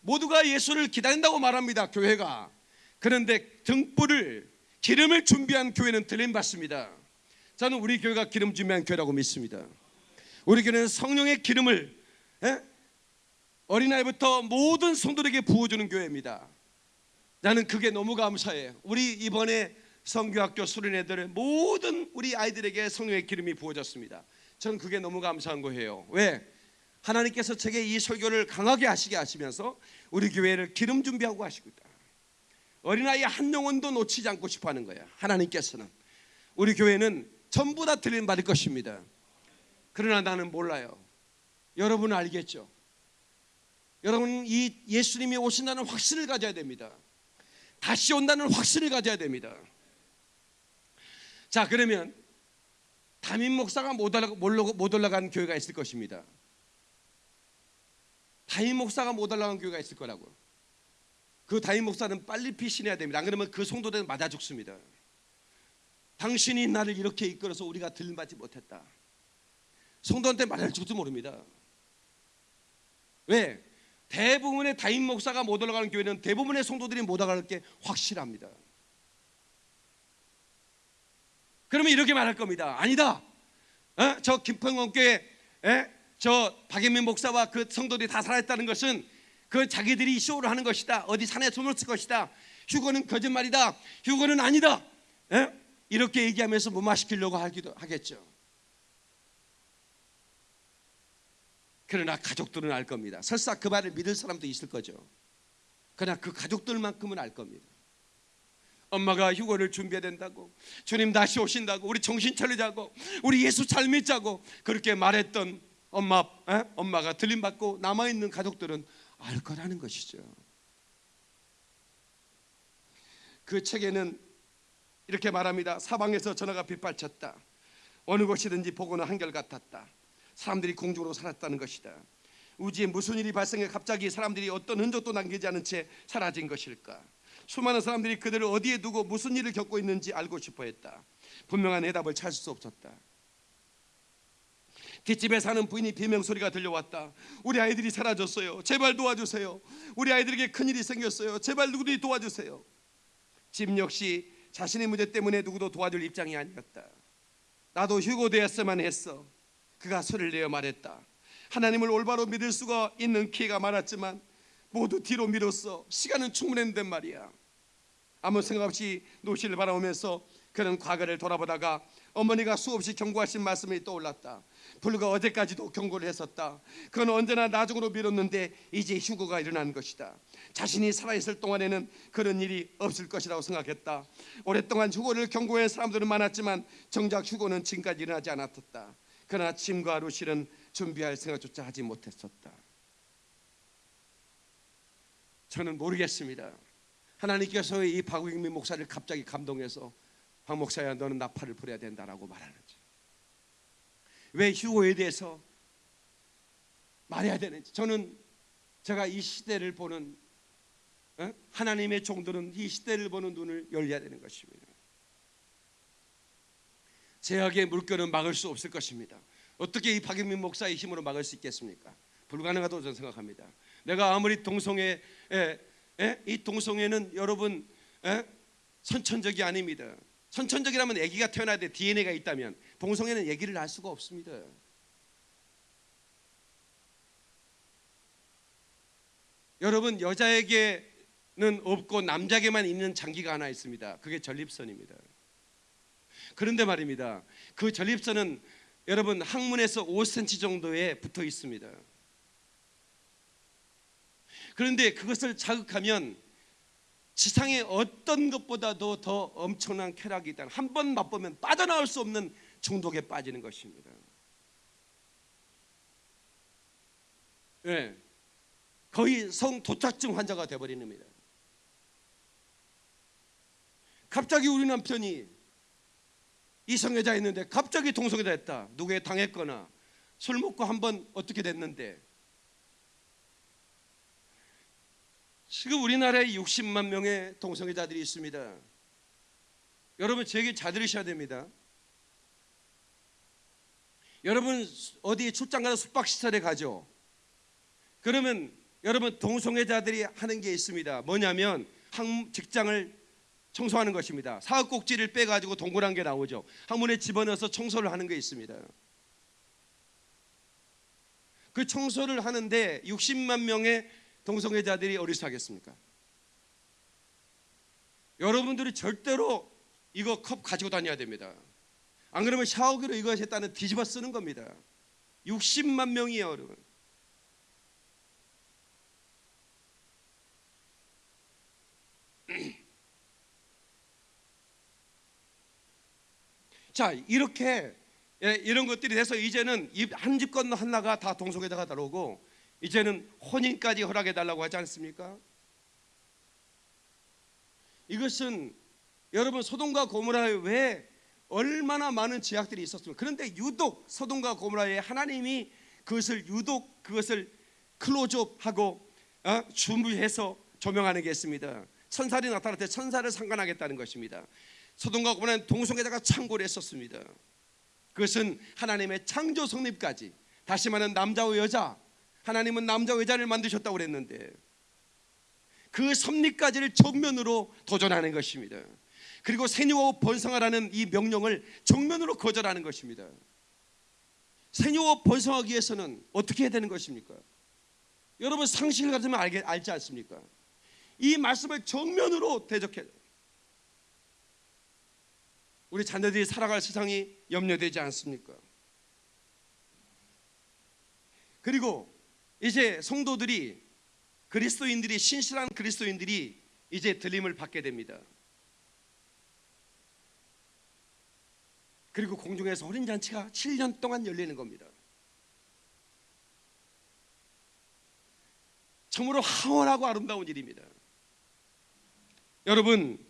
모두가 예수를 기다린다고 말합니다. 교회가. 그런데 등불을 기름을 준비한 교회는 들림 받습니다. 저는 우리 교회가 기름 준비한 교회라고 믿습니다. 우리 교회는 성령의 기름을 예? 어린아이부터 모든 성도들에게 부어주는 교회입니다. 나는 그게 너무 감사해요. 우리 이번에 성교학교 수련회들 모든 우리 아이들에게 성령의 기름이 부어졌습니다. 저는 그게 너무 감사한 거예요. 왜? 하나님께서 제게 이 설교를 강하게 하시게 하시면서 우리 교회를 기름 준비하고 하시고 있다. 어린아이 한 영혼도 놓치지 않고 싶어 하는 거야. 하나님께서는. 우리 교회는 전부 다 들림 받을 것입니다. 그러나 나는 몰라요. 여러분은 알겠죠? 여러분 이 예수님이 오신다는 확신을 가져야 됩니다. 다시 온다는 확신을 가져야 됩니다. 자 그러면 담임 목사가 못, 올라, 못 올라간 교회가 있을 것입니다. 담임 목사가 못 올라간 교회가 있을 거라고. 그 담임 목사는 빨리 피신해야 됩니다. 안 그러면 그 성도들은 맞아 죽습니다. 당신이 나를 이렇게 이끌어서 우리가 들받지 못했다. 성도한테 말할 줄도 모릅니다. 왜? 대부분의 다임 목사가 못 올라가는 교회는 대부분의 성도들이 못 올라갈 게 확실합니다. 그러면 이렇게 말할 겁니다. 아니다. 어? 저 김평원 교회, 에? 저 박예민 목사와 그 성도들이 다 살아있다는 것은 그 자기들이 쇼를 하는 것이다. 어디 산에 손을 쓸 것이다. 휴거는 거짓말이다. 휴거는 아니다. 에? 이렇게 얘기하면서 무마시키려고 하기도 하겠죠. 그러나 가족들은 알 겁니다. 설사 그 말을 믿을 사람도 있을 거죠. 그러나 그 가족들만큼은 알 겁니다. 엄마가 휴거를 준비해야 된다고 주님 다시 오신다고 우리 정신 차리자고 우리 예수 잘 믿자고 그렇게 말했던 엄마 에? 엄마가 들림 받고 남아 있는 가족들은 알 거라는 것이죠. 그 책에는 이렇게 말합니다. 사방에서 전화가 빗발쳤다. 어느 곳이든지 보고는 한결 같았다. 사람들이 공중으로 살았다는 것이다. 우주에 무슨 일이 발생해 갑자기 사람들이 어떤 흔적도 남기지 않은 채 사라진 것일까? 수많은 사람들이 그들을 어디에 두고 무슨 일을 겪고 있는지 알고 싶어 했다. 분명한 해답을 찾을 수 없었다. 뒷집에 사는 부인이 비명 소리가 들려왔다. 우리 아이들이 사라졌어요. 제발 도와주세요. 우리 아이들에게 큰 일이 생겼어요. 제발 누구들이 도와주세요. 집 역시 자신의 문제 때문에 누구도 도와줄 입장이 아니었다. 나도 휴고 되었으면 했어. 그가 소리를 내어 말했다. 하나님을 올바로 믿을 수가 있는 기회가 많았지만 모두 뒤로 미뤘어. 시간은 충분했는데 말이야. 아무 생각 없이 노시를 바라보면서 그는 과거를 돌아보다가 어머니가 수없이 경고하신 말씀이 떠올랐다. 불과 어제까지도 경고를 했었다. 그건 언제나 나중으로 미뤘는데 이제 휴고가 일어난 것이다. 자신이 살아있을 동안에는 그런 일이 없을 것이라고 생각했다. 오랫동안 휴고를 경고한 사람들은 많았지만 정작 휴고는 지금까지 일어나지 않았었다. 그러나 짐과 루실은 준비할 생각조차 하지 못했었다. 저는 모르겠습니다. 하나님께서 이 박우익민 목사를 갑자기 감동해서 박 목사야 너는 나팔을 불어야 된다라고 말하는지 왜 휴고에 대해서 말해야 되는지 저는 제가 이 시대를 보는 어? 하나님의 종들은 이 시대를 보는 눈을 열려야 되는 것입니다. 제약의 물결은 막을 수 없을 것입니다. 어떻게 이 박영민 목사의 힘으로 막을 수 있겠습니까? 불가능하다고 저는 생각합니다. 내가 아무리 동성애 에, 예? 이 동성애는 여러분 예? 선천적이 아닙니다. 선천적이라면 아기가 태어나야 돼 DNA가 있다면 동성애는 아기를 낳을 수가 없습니다. 여러분 여자에게는 없고 남자에게만 있는 장기가 하나 있습니다. 그게 전립선입니다. 그런데 말입니다. 그 전립선은 여러분 항문에서 5cm 정도에 붙어 있습니다. 그런데 그것을 자극하면 지상의 어떤 것보다도 더 엄청난 쾌락이 있다. 한 번 맛보면 빠져나올 수 없는 중독에 빠지는 것입니다. 예. 거의 성 도착증 환자가 되어버리는 겁니다. 갑자기 우리 남편이 이성애자 있는데 갑자기 동성애자 했다. 누구에 당했거나 술 먹고 한번 어떻게 됐는데 지금 우리나라에 60만 명의 동성애자들이 있습니다. 여러분 제 얘기 잘 들으셔야 됩니다. 여러분 어디 출장 가서 숙박시설에 가죠. 그러면 여러분 동성애자들이 하는 게 있습니다. 뭐냐면 항 직장을 청소하는 것입니다. 사각꼭지를 빼가지고 동그란 게 나오죠. 항문에 집어넣어서 청소를 하는 게 있습니다. 그 청소를 하는데 60만 명의 동성애자들이 어리석겠습니까? 여러분들이 절대로 이거 컵 가지고 다녀야 됩니다. 안 그러면 샤워기로 이거 했다는 뒤집어 쓰는 겁니다. 60만 명이에요, 여러분. 자 이렇게 예, 이런 것들이 돼서 이제는 한 집 건너 하나가 다 동성애자가 들어오고 이제는 혼인까지 허락해 달라고 하지 않습니까? 이것은 여러분 소돔과 고모라에 왜 얼마나 많은 제약들이 있었습니까? 그런데 유독 소돔과 고모라에 하나님이 그것을 유독 그것을 클로즈업하고 어? 준비해서 조명하는 게 있습니다. 천사들이 나타날 때 천사를 상관하겠다는 것입니다. 소돔과 고모라는 동성애자가 창고를 했었습니다. 그것은 하나님의 창조 성립까지 다시 말하는 남자와 여자 하나님은 남자와 여자를 만드셨다고 그랬는데 그 섭리까지를 정면으로 도전하는 것입니다. 그리고 생육하고 번성하라는 이 명령을 정면으로 거절하는 것입니다. 생육하고 번성하기 위해서는 어떻게 해야 되는 것입니까? 여러분 상식을 가지면 알지 않습니까? 이 말씀을 정면으로 대적해 우리 자녀들이 살아갈 세상이 염려되지 않습니까? 그리고 이제 성도들이 그리스도인들이 신실한 그리스도인들이 이제 들림을 받게 됩니다. 그리고 공중에서 어린 잔치가 7년 동안 열리는 겁니다. 참으로 황홀하고 아름다운 일입니다. 여러분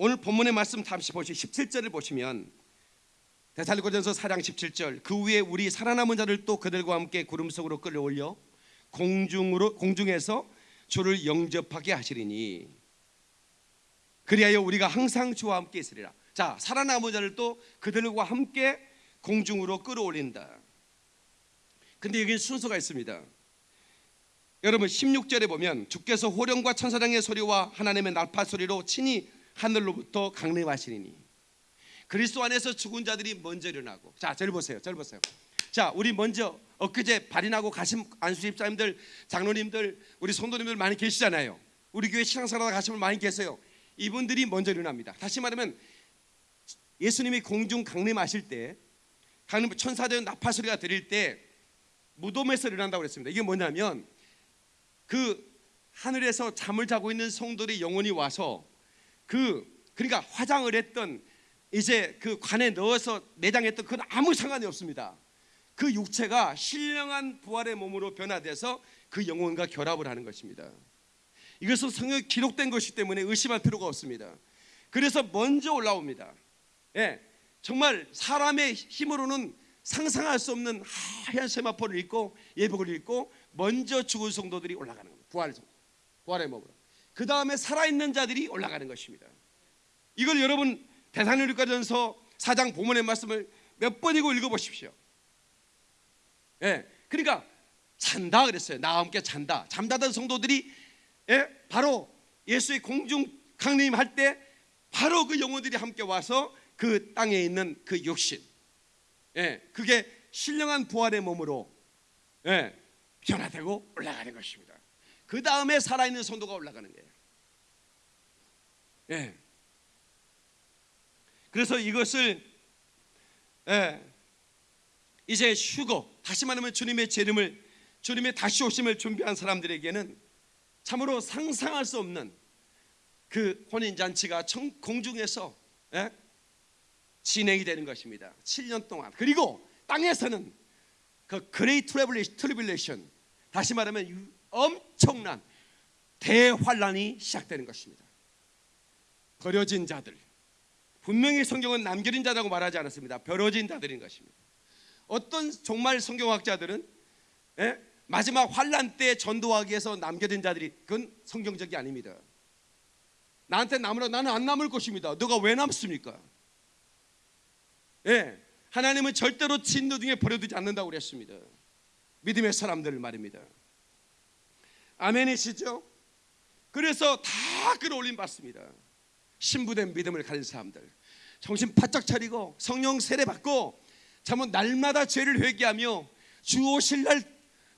오늘 본문의 말씀 잠시 보시 17절을 보시면 대살리고전서 4장 17절 그 위에 우리 살아남은 자를 또 그들과 함께 구름 속으로 끌어올려 공중으로 공중에서 주를 영접하게 하시리니 그리하여 우리가 항상 주와 함께 있으리라. 자, 살아남은 자를 또 그들과 함께 공중으로 끌어올린다. 근데 여기 순서가 있습니다. 여러분 16절에 보면 주께서 호령과 천사장의 소리와 하나님의 날파 소리로 친히 하늘로부터 강림하시니. 그리스도 안에서 죽은 자들이 먼저 일어나고. 자 저를 보세요 저를 보세요. 자 우리 먼저 엊그제 발인하고 가신 안수집사님들 장로님들 우리 성도님들 많이 계시잖아요. 우리 교회 신앙사라다 가신 분 많이 계세요. 이분들이 먼저 일어납니다. 다시 말하면 예수님이 공중 강림하실 때 강림 천사들 나팔 소리가 들릴 때 무덤에서 일어난다고 그랬습니다. 이게 뭐냐면 그 하늘에서 잠을 자고 있는 성도들이 영혼이 와서 그 그러니까 화장을 했던 이제 그 관에 넣어서 내장했던 그건 아무 상관이 없습니다. 그 육체가 신령한 부활의 몸으로 변화돼서 그 영혼과 결합을 하는 것입니다. 이것은 성경에 기록된 것이기 때문에 의심할 필요가 없습니다. 그래서 먼저 올라옵니다. 예, 정말 사람의 힘으로는 상상할 수 없는 하얀 세마포를 입고 예복을 입고 먼저 죽은 성도들이 올라가는 겁니다. 부활 성 부활의 몸으로. 그 다음에 살아있는 자들이 올라가는 것입니다. 이걸 여러분 대사로니까전서 4장 본문의 말씀을 몇 번이고 읽어보십시오. 예, 그러니까 잔다 그랬어요. 나와 함께 잔다. 잠자던 성도들이 예? 바로 예수의 공중 강림 할 때 바로 그 영혼들이 함께 와서 그 땅에 있는 그 육신 예, 그게 신령한 부활의 몸으로 예, 변화되고 올라가는 것입니다. 그 다음에 살아있는 성도가 올라가는 거예요. 예. 그래서 이것을 예, 이제 휴거 다시 말하면 주님의 재림을 주님의 다시 오심을 준비한 사람들에게는 참으로 상상할 수 없는 그 혼인 잔치가 공중에서 예? 진행이 되는 것입니다. 7년 동안 그리고 땅에서는 그 Great Tribulation 다시 말하면 엄청난 대환란이 시작되는 것입니다. 버려진 자들 분명히 성경은 남겨진 자라고 말하지 않았습니다. 버려진 자들인 것입니다. 어떤 정말 성경학자들은 예? 마지막 환란 때 전도하기 위해서 남겨진 자들이 그건 성경적이 아닙니다. 나한테 남으라 나는 안 남을 것입니다. 너가 왜 남습니까? 예, 하나님은 절대로 진노 중에 버려두지 않는다고 그랬습니다. 믿음의 사람들을 말입니다. 아멘이시죠? 그래서 다 끌어올림 받습니다. 신부된 믿음을 가진 사람들 정신 바짝 차리고 성령 세례 받고 참은 날마다 죄를 회개하며 주 오실 날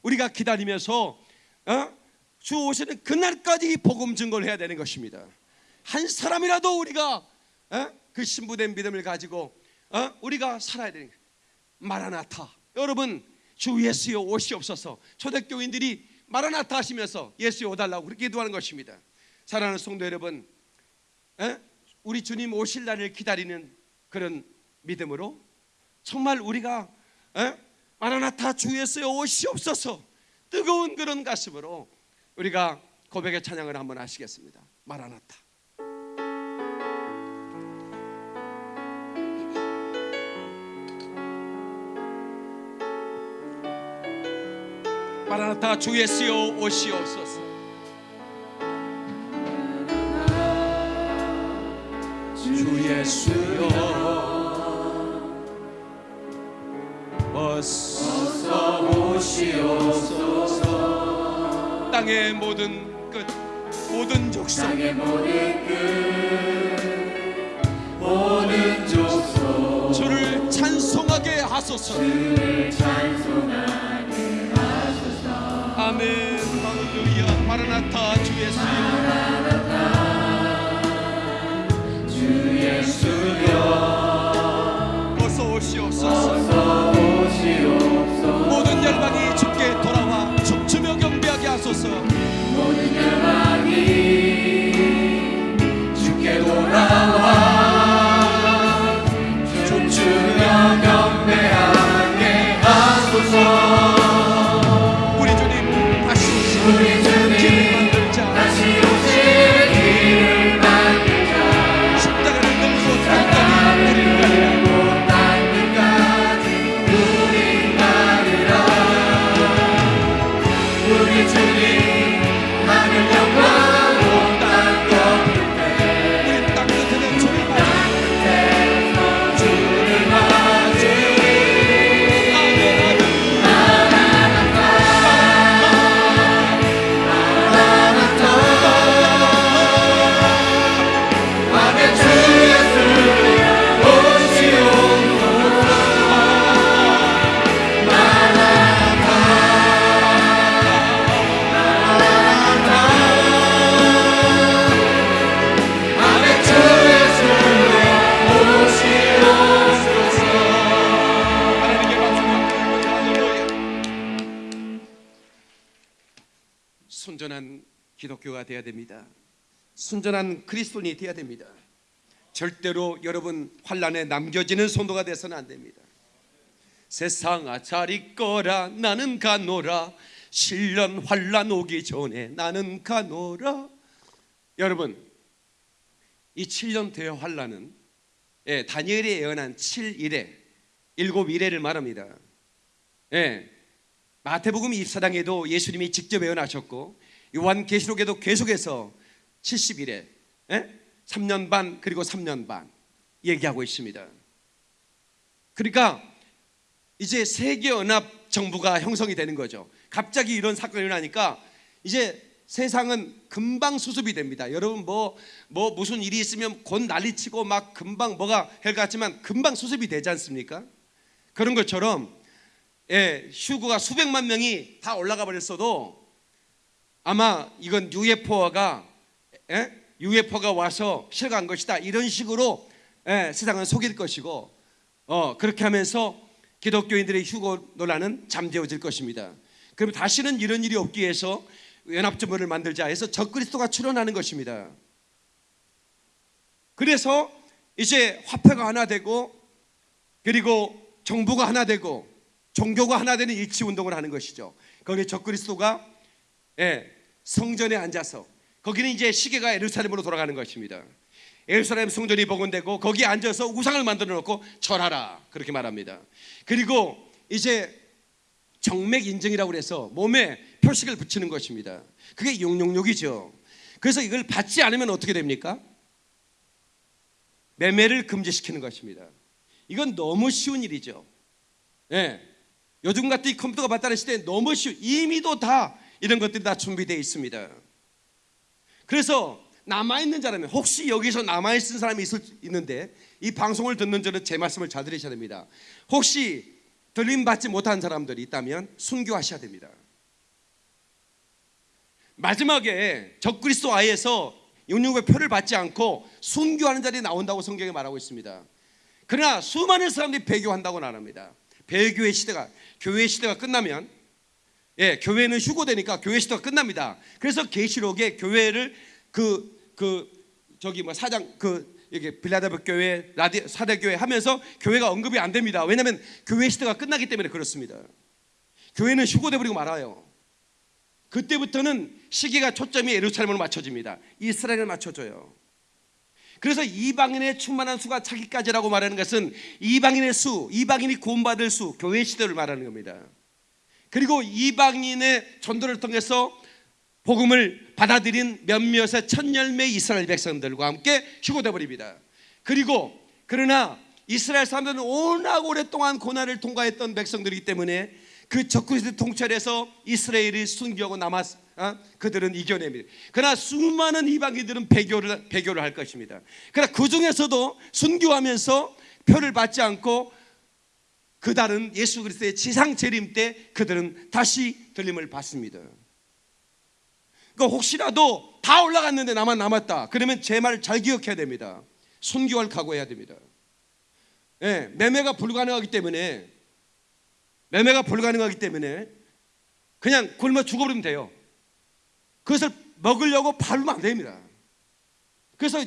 우리가 기다리면서 어? 주 오시는 그날까지 복음 증거를 해야 되는 것입니다. 한 사람이라도 우리가 어? 그 신부된 믿음을 가지고 어? 우리가 살아야 되는 마라나타 여러분 주 예수여 오시옵소서 초대교인들이 마라나타 하시면서 예수여 오달라고 그렇게 기도하는 것입니다 사랑하는 성도 여러분 어? 우리 주님 오실 날을 기다리는 그런 믿음으로 정말 우리가 어? 마라나타 주 예수여 오시옵소서 뜨거운 그런 가슴으로 우리가 고백의 찬양을 한번 하시겠습니다 마라나타 마라나타 주 예수여 오시옵소서. 주 예수여. 어서 오시옵소서. 땅의 모든 끝 모든 족속. 땅의 모든 끝 모든 족속. 주를 찬송하게 하소서. 주를 찬송하게 마라나타 주 예수여 주 예수여 어서 오시옵소서. 어서 오시옵소서 모든 열방이 주께 돌아와 춤추며 경배하게 하소서. 모든 열방이 주께 돌아와 춤추며 경배하게 하소서 그리스도인이 되어야 됩니다. 절대로 여러분 환란에 남겨지는 성도가 돼서는 안 됩니다. 세상아 잘 있거라 나는 가노라. 실련 환란 오기 전에 나는 가노라. 여러분 이 7년 대의 환란은 예, 다니엘이 예언한 7일에 일곱 일회를 말합니다. 예, 마태복음 24장에도 예수님이 직접 예언하셨고 요한계시록에도 계속해서 70일에 예? 3년 반 그리고 3년 반 얘기하고 있습니다. 그러니까 이제 세계 연합 정부가 형성이 되는 거죠. 갑자기 이런 사건이 일어나니까 이제 세상은 금방 수습이 됩니다. 여러분 뭐뭐 무슨 일이 있으면 곧 난리치고 막 금방 뭐가 헬 같지만 금방 수습이 되지 않습니까? 그런 것처럼 예, 휴거가 수백만 명이 다 올라가 버렸어도 아마 이건 UFO가 예? UFO가 와서 실어간 것이다 이런 식으로 예, 세상은 속일 것이고 어, 그렇게 하면서 기독교인들의 휴거 논란은 잠재워질 것입니다. 그럼 다시는 이런 일이 없기 위해서 연합정부를 만들자 해서 적그리스도가 출현하는 것입니다. 그래서 이제 화폐가 하나 되고 그리고 정부가 하나 되고 종교가 하나 되는 일치 운동을 하는 것이죠. 거기에 적그리스도가 예, 성전에 앉아서 거기는 이제 시계가 예루살렘으로 돌아가는 것입니다. 예루살렘 성전이 복원되고 거기에 앉아서 우상을 만들어 놓고 절하라 그렇게 말합니다. 그리고 이제 정맥 인증이라고 해서 몸에 표식을 붙이는 것입니다. 그게 용용욕이죠. 그래서 이걸 받지 않으면 어떻게 됩니까? 매매를 금지시키는 것입니다. 이건 너무 쉬운 일이죠. 예. 요즘 같은 이 컴퓨터가 발달한 시대에 너무 쉬운 이미도 다 이런 것들이 다 준비되어 있습니다. 그래서 남아 있는 자라면 혹시 여기서 남아 있는 사람이 있을 있는데 이 방송을 듣는 저는 제 말씀을 잘 들으셔야 됩니다. 혹시 들림 받지 못한 사람들이 있다면 순교하셔야 됩니다. 마지막에 적그리스도 아이에서 영육의 표를 받지 않고 순교하는 자리 나온다고 성경에 말하고 있습니다. 그러나 수많은 사람들이 배교한다고 말합니다. 배교의 시대가 교회 시대가 끝나면 예, 교회는 휴고되니까 교회 시대가 끝납니다. 그래서 계시록에 교회를 그그 저기 뭐 사장 그 이게 빌라델프 교회 라디 사대 교회 하면서 교회가 언급이 안 됩니다. 왜냐하면 교회 시대가 끝나기 때문에 그렇습니다. 교회는 휴고돼 버리고 말아요. 그때부터는 시기가 초점이 예루살렘으로 맞춰집니다. 이스라엘을 맞춰줘요. 그래서 이방인의 충만한 수가 차기까지라고 말하는 것은 이방인의 수, 이방인이 구원받을 수, 교회 시대를 말하는 겁니다. 그리고 이방인의 전도를 통해서 복음을 받아들인 몇몇의 첫 열매 이스라엘 백성들과 함께 휴고돼 버립니다. 그리고 그러나 이스라엘 사람들은 워낙 오랫동안 고난을 통과했던 백성들이기 때문에 그 적그리스도 통찰에서 이스라엘이 순교하고 남았 어? 그들은 이겨냅니다. 그러나 수많은 이방인들은 배교를 배교를 할 것입니다. 그러나 그 중에서도 순교하면서 표를 받지 않고 그 달은 예수 그리스도의 지상 재림 때 그들은 다시 들림을 받습니다. 그러니까 혹시라도 다 올라갔는데 나만 남았다. 그러면 제 말을 잘 기억해야 됩니다. 순교할 각오해야 됩니다. 예, 매매가 불가능하기 때문에 매매가 불가능하기 때문에 그냥 굶어 죽어버리면 돼요. 그것을 먹으려고 밟으면 안 됩니다. 그래서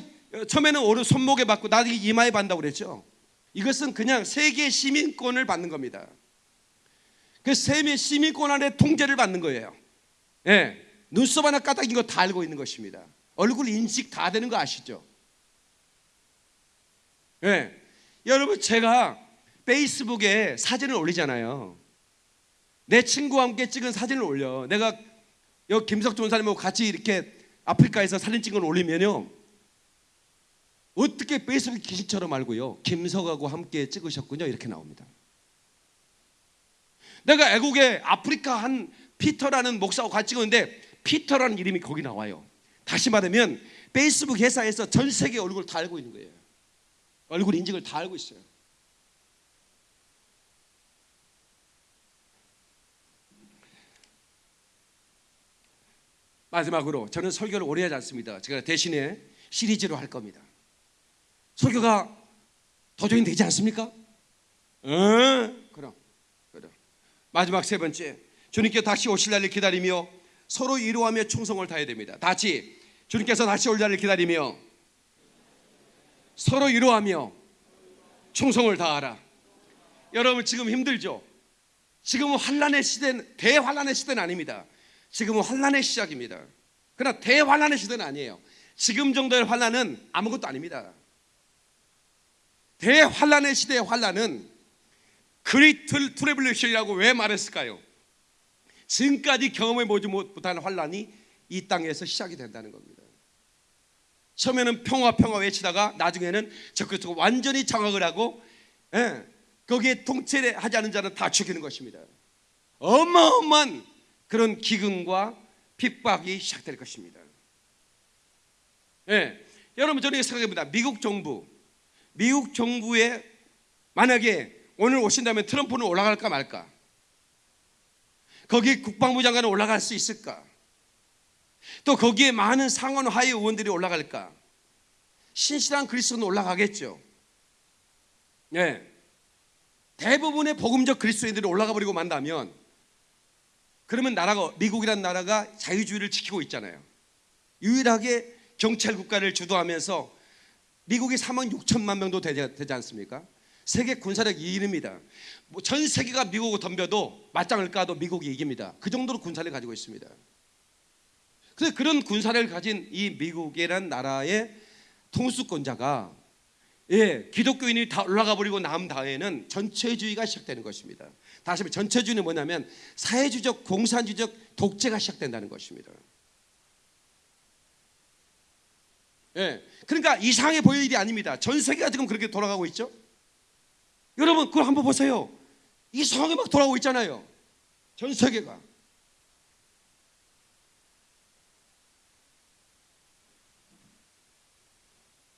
처음에는 오른 손목에 받고 나중에 이마에 받는다고 그랬죠. 이것은 그냥 세계 시민권을 받는 겁니다. 그 세계 시민권 안에 통제를 받는 거예요. 예. 눈썹 하나 까딱인 거 다 알고 있는 것입니다. 얼굴 인식 다 되는 거 아시죠? 예. 여러분 제가 페이스북에 사진을 올리잖아요. 내 친구와 함께 찍은 사진을 올려. 내가 여기 김석주 원사님하고 같이 이렇게 아프리카에서 사진 찍은 걸 올리면요. 어떻게 페이스북 귀신처럼 알고요. 김석하고 함께 찍으셨군요. 이렇게 나옵니다. 내가 애국에 아프리카 한 피터라는 목사하고 같이 찍었는데 피터라는 이름이 거기 나와요. 다시 말하면 페이스북 회사에서 전 세계 얼굴 다 알고 있는 거예요. 얼굴 인증을 다 알고 있어요. 마지막으로 저는 설교를 오래 하지 않습니다. 제가 대신에 시리즈로 할 겁니다. 설교가 도전이 되지 않습니까? 응, 그럼, 그럼. 마지막 세 번째, 주님께 다시 오실 날을 기다리며 서로 이루하며 충성을 다해야 됩니다. 다시 주님께서 다시 올 날을 기다리며 서로 이루하며 충성을 다하라. 여러분 지금 힘들죠? 지금은 환란의 시대는 대환란의 시대는 아닙니다. 지금은 환란의 시작입니다. 그러나 대환란의 시대는 아니에요. 지금 정도의 환란은 아무것도 아닙니다. 대환란의 시대의 환란은 Great Tribulation이라고 왜 말했을까요? 지금까지 경험해 보지 못한 환란이 이 땅에서 시작이 된다는 겁니다. 처음에는 평화 평화 외치다가 나중에는 적그리스도가 완전히 장악을 하고 예, 거기에 통치하지 않은 자는 다 죽이는 것입니다. 어마어마한 그런 기근과 핍박이 시작될 것입니다. 예, 여러분 저는 생각해봅니다. 미국 정부, 미국 정부에 만약에 오늘 오신다면 트럼프는 올라갈까 말까? 거기 국방부 장관은 올라갈 수 있을까? 또 거기에 많은 상원 하위 의원들이 올라갈까? 신실한 그리스도는 올라가겠죠. 네. 대부분의 복음적 그리스도인들이 올라가 버리고 만다면 그러면 나라가 미국이란 나라가 자유주의를 지키고 있잖아요. 유일하게 경찰 국가를 주도하면서 미국이 3억 6천만 명도 되지, 되지 않습니까? 세계 군사력 2위입니다. 뭐 전 세계가 미국을 덤벼도 맞짱을 까도 미국이 이깁니다. 그 정도로 군사를 가지고 있습니다. 그래서 그런 군사를 가진 이 미국이라는 나라의 통수권자가 예, 기독교인이 다 올라가 버리고 남 다음에는 전체주의가 시작되는 것입니다. 다시 말해 전체주의는 뭐냐면 사회주의적 공산주의적 독재가 시작된다는 것입니다. 예, 그러니까 이상해 보일 일이 아닙니다. 전 세계가 지금 그렇게 돌아가고 있죠. 여러분 그걸 한번 보세요. 이상하게 막 돌아오고 있잖아요. 전 세계가.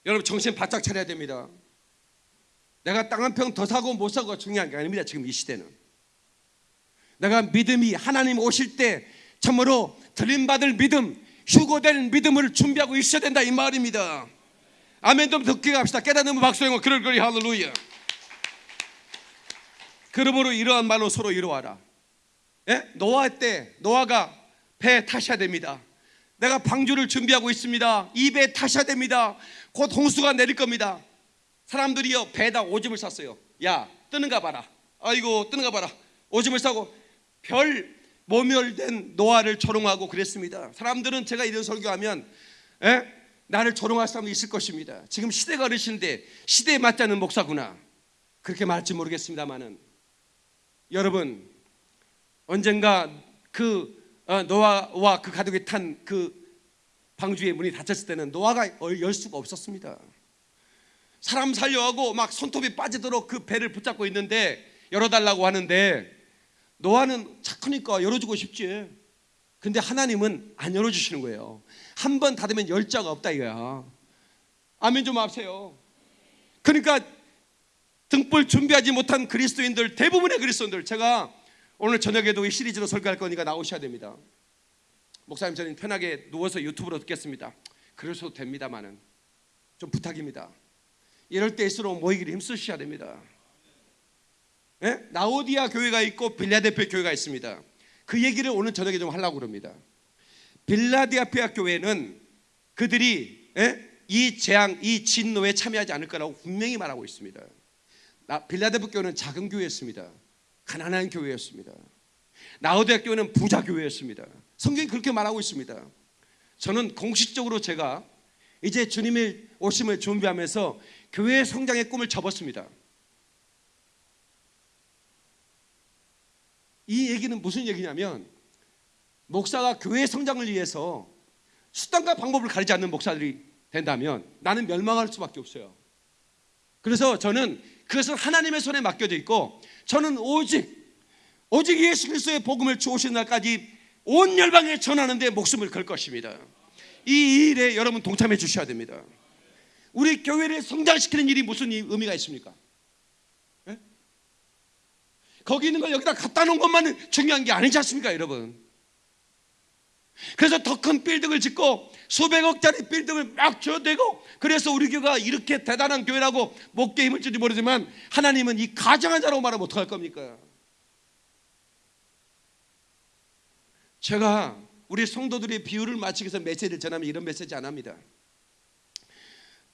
여러분 정신 바짝 차려야 됩니다. 내가 땅 한 평 더 사고 못 사고가 중요한 게 아닙니다. 지금 이 시대는. 내가 믿음이 하나님 오실 때 참으로 들림받을 믿음, 휴고될 믿음을 준비하고 있어야 된다 이 말입니다. 아멘 좀 듣게 갑시다. 깨닫는 박수영어 그럴 거리 할렐루야. 그러므로 이러한 말로 서로 이루어라. 예? 노아 때 노아가 배 타셔야 됩니다. 내가 방주를 준비하고 있습니다. 이배 타셔야 됩니다. 곧 홍수가 내릴 겁니다. 사람들이요 배에다 오줌을 쌌어요. 야 뜨는가 봐라. 아이고 뜨는가 봐라. 오줌을 싸고 별 모멸된 노아를 조롱하고 그랬습니다. 사람들은 제가 이런 설교하면 에? 나를 조롱할 사람이 있을 것입니다. 지금 시대가 어르신데 시대에 맞지 않는 목사구나. 그렇게 말할지 모르겠습니다만은 여러분 언젠가 그 어, 노아와 그 가족이 탄 그 방주의 문이 닫혔을 때는 노아가 열 수가 없었습니다. 사람 살려하고 막 손톱이 빠지도록 그 배를 붙잡고 있는데 열어달라고 하는데 노아는 착하니까 열어주고 싶지. 근데 하나님은 안 열어주시는 거예요. 한 번 닫으면 열자가 없다 이거야. 아멘 좀 하세요. 그러니까 등불 준비하지 못한 그리스도인들 대부분의 그리스도인들 제가 오늘 저녁에도 이 시리즈로 설교할 거니까 나오셔야 됩니다. 목사님 저는 편하게 누워서 유튜브로 듣겠습니다. 그러셔도 됩니다만은 좀 부탁입니다. 이럴 때일수록 모이기를 힘쓰셔야 됩니다. 예? 나오디아 교회가 있고 빌라델피아 교회가 있습니다. 그 얘기를 오늘 저녁에 좀 하려고 그럽니다. 빌라델피아 교회는 그들이 예? 이 재앙, 이 진노에 참여하지 않을 거라고 분명히 말하고 있습니다. 나 빌라델피아 교회는 작은 교회였습니다. 가난한 교회였습니다. 나오디아 교회는 부자 교회였습니다. 성경이 그렇게 말하고 있습니다. 저는 공식적으로 제가 이제 주님의 오심을 준비하면서 교회 성장의 꿈을 접었습니다. 이 얘기는 무슨 얘기냐면 목사가 교회 성장을 위해서 수단과 방법을 가리지 않는 목사들이 된다면 나는 멸망할 수밖에 없어요. 그래서 저는 그것은 하나님의 손에 맡겨져 있고 저는 오직 오직 예수 그리스도의 복음을 주오신 날까지 온 열방에 전하는 데 목숨을 걸 것입니다. 이 일에 여러분 동참해 주셔야 됩니다. 우리 교회를 성장시키는 일이 무슨 의미가 있습니까? 예? 거기 있는 걸 여기다 갖다 놓은 것만은 중요한 게 아니지 않습니까, 여러분? 그래서 더 큰 빌딩을 짓고 수백억짜리 빌딩을 막 줘대고 그래서 우리 교회가 이렇게 대단한 교회라고 목게 힘을 줄지 모르지만 하나님은 이 가정한 자라고 말하면 어떡할 겁니까? 제가 우리 성도들의 비유를 맞추기 위해서 메시지를 전하면 이런 메시지 안 합니다.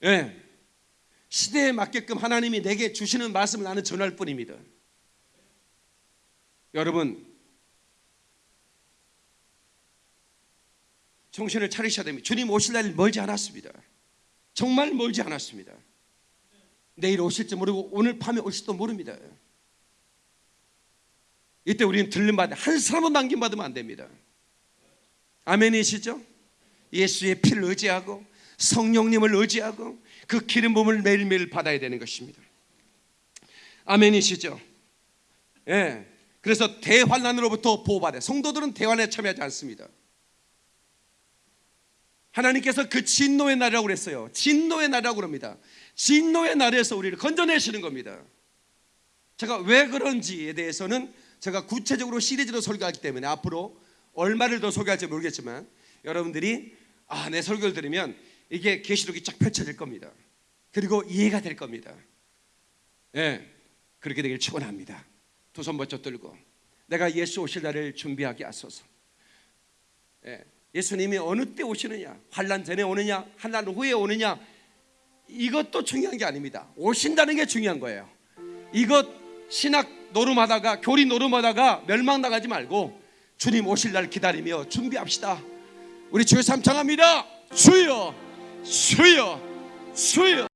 예. 시대에 맞게끔 하나님이 내게 주시는 말씀을 나는 전할 뿐입니다. 여러분 정신을 차리셔야 됩니다. 주님 오실 날 멀지 않았습니다. 정말 멀지 않았습니다. 내일 오실지 모르고 오늘 밤에 오실지도 모릅니다. 이때 우리는 들림 받아 한 사람은 남김 받으면 안 됩니다. 아멘이시죠? 예수의 피를 의지하고 성령님을 의지하고 그 기름 부음을 매일매일 받아야 되는 것입니다. 아멘이시죠? 예. 그래서 대환란으로부터 보호받아. 성도들은 대환에 참여하지 않습니다. 하나님께서 그 진노의 날이라고 그랬어요. 진노의 날이라고 그럽니다. 진노의 날에서 우리를 건져내시는 겁니다. 제가 왜 그런지에 대해서는 제가 구체적으로 시리즈로 설교하기 때문에 앞으로 얼마를 더 설교할지 모르겠지만 여러분들이 아, 내 설교를 들으면 이게 계시록이 쫙 펼쳐질 겁니다. 그리고 이해가 될 겁니다. 예. 그렇게 되길 축원합니다. 두 손 번쩍 들고 내가 예수 오실 날을 준비하게 하소서. 예. 예수님이 어느 때 오시느냐? 환란 전에 오느냐? 환란 후에 오느냐? 이것도 중요한 게 아닙니다. 오신다는 게 중요한 거예요. 이것 신학 노름하다가 교리 노름하다가 멸망 나가지 말고 주님 오실 날 기다리며 준비합시다. 우리 주여 삼창합니다. 주여, 주여, 주여.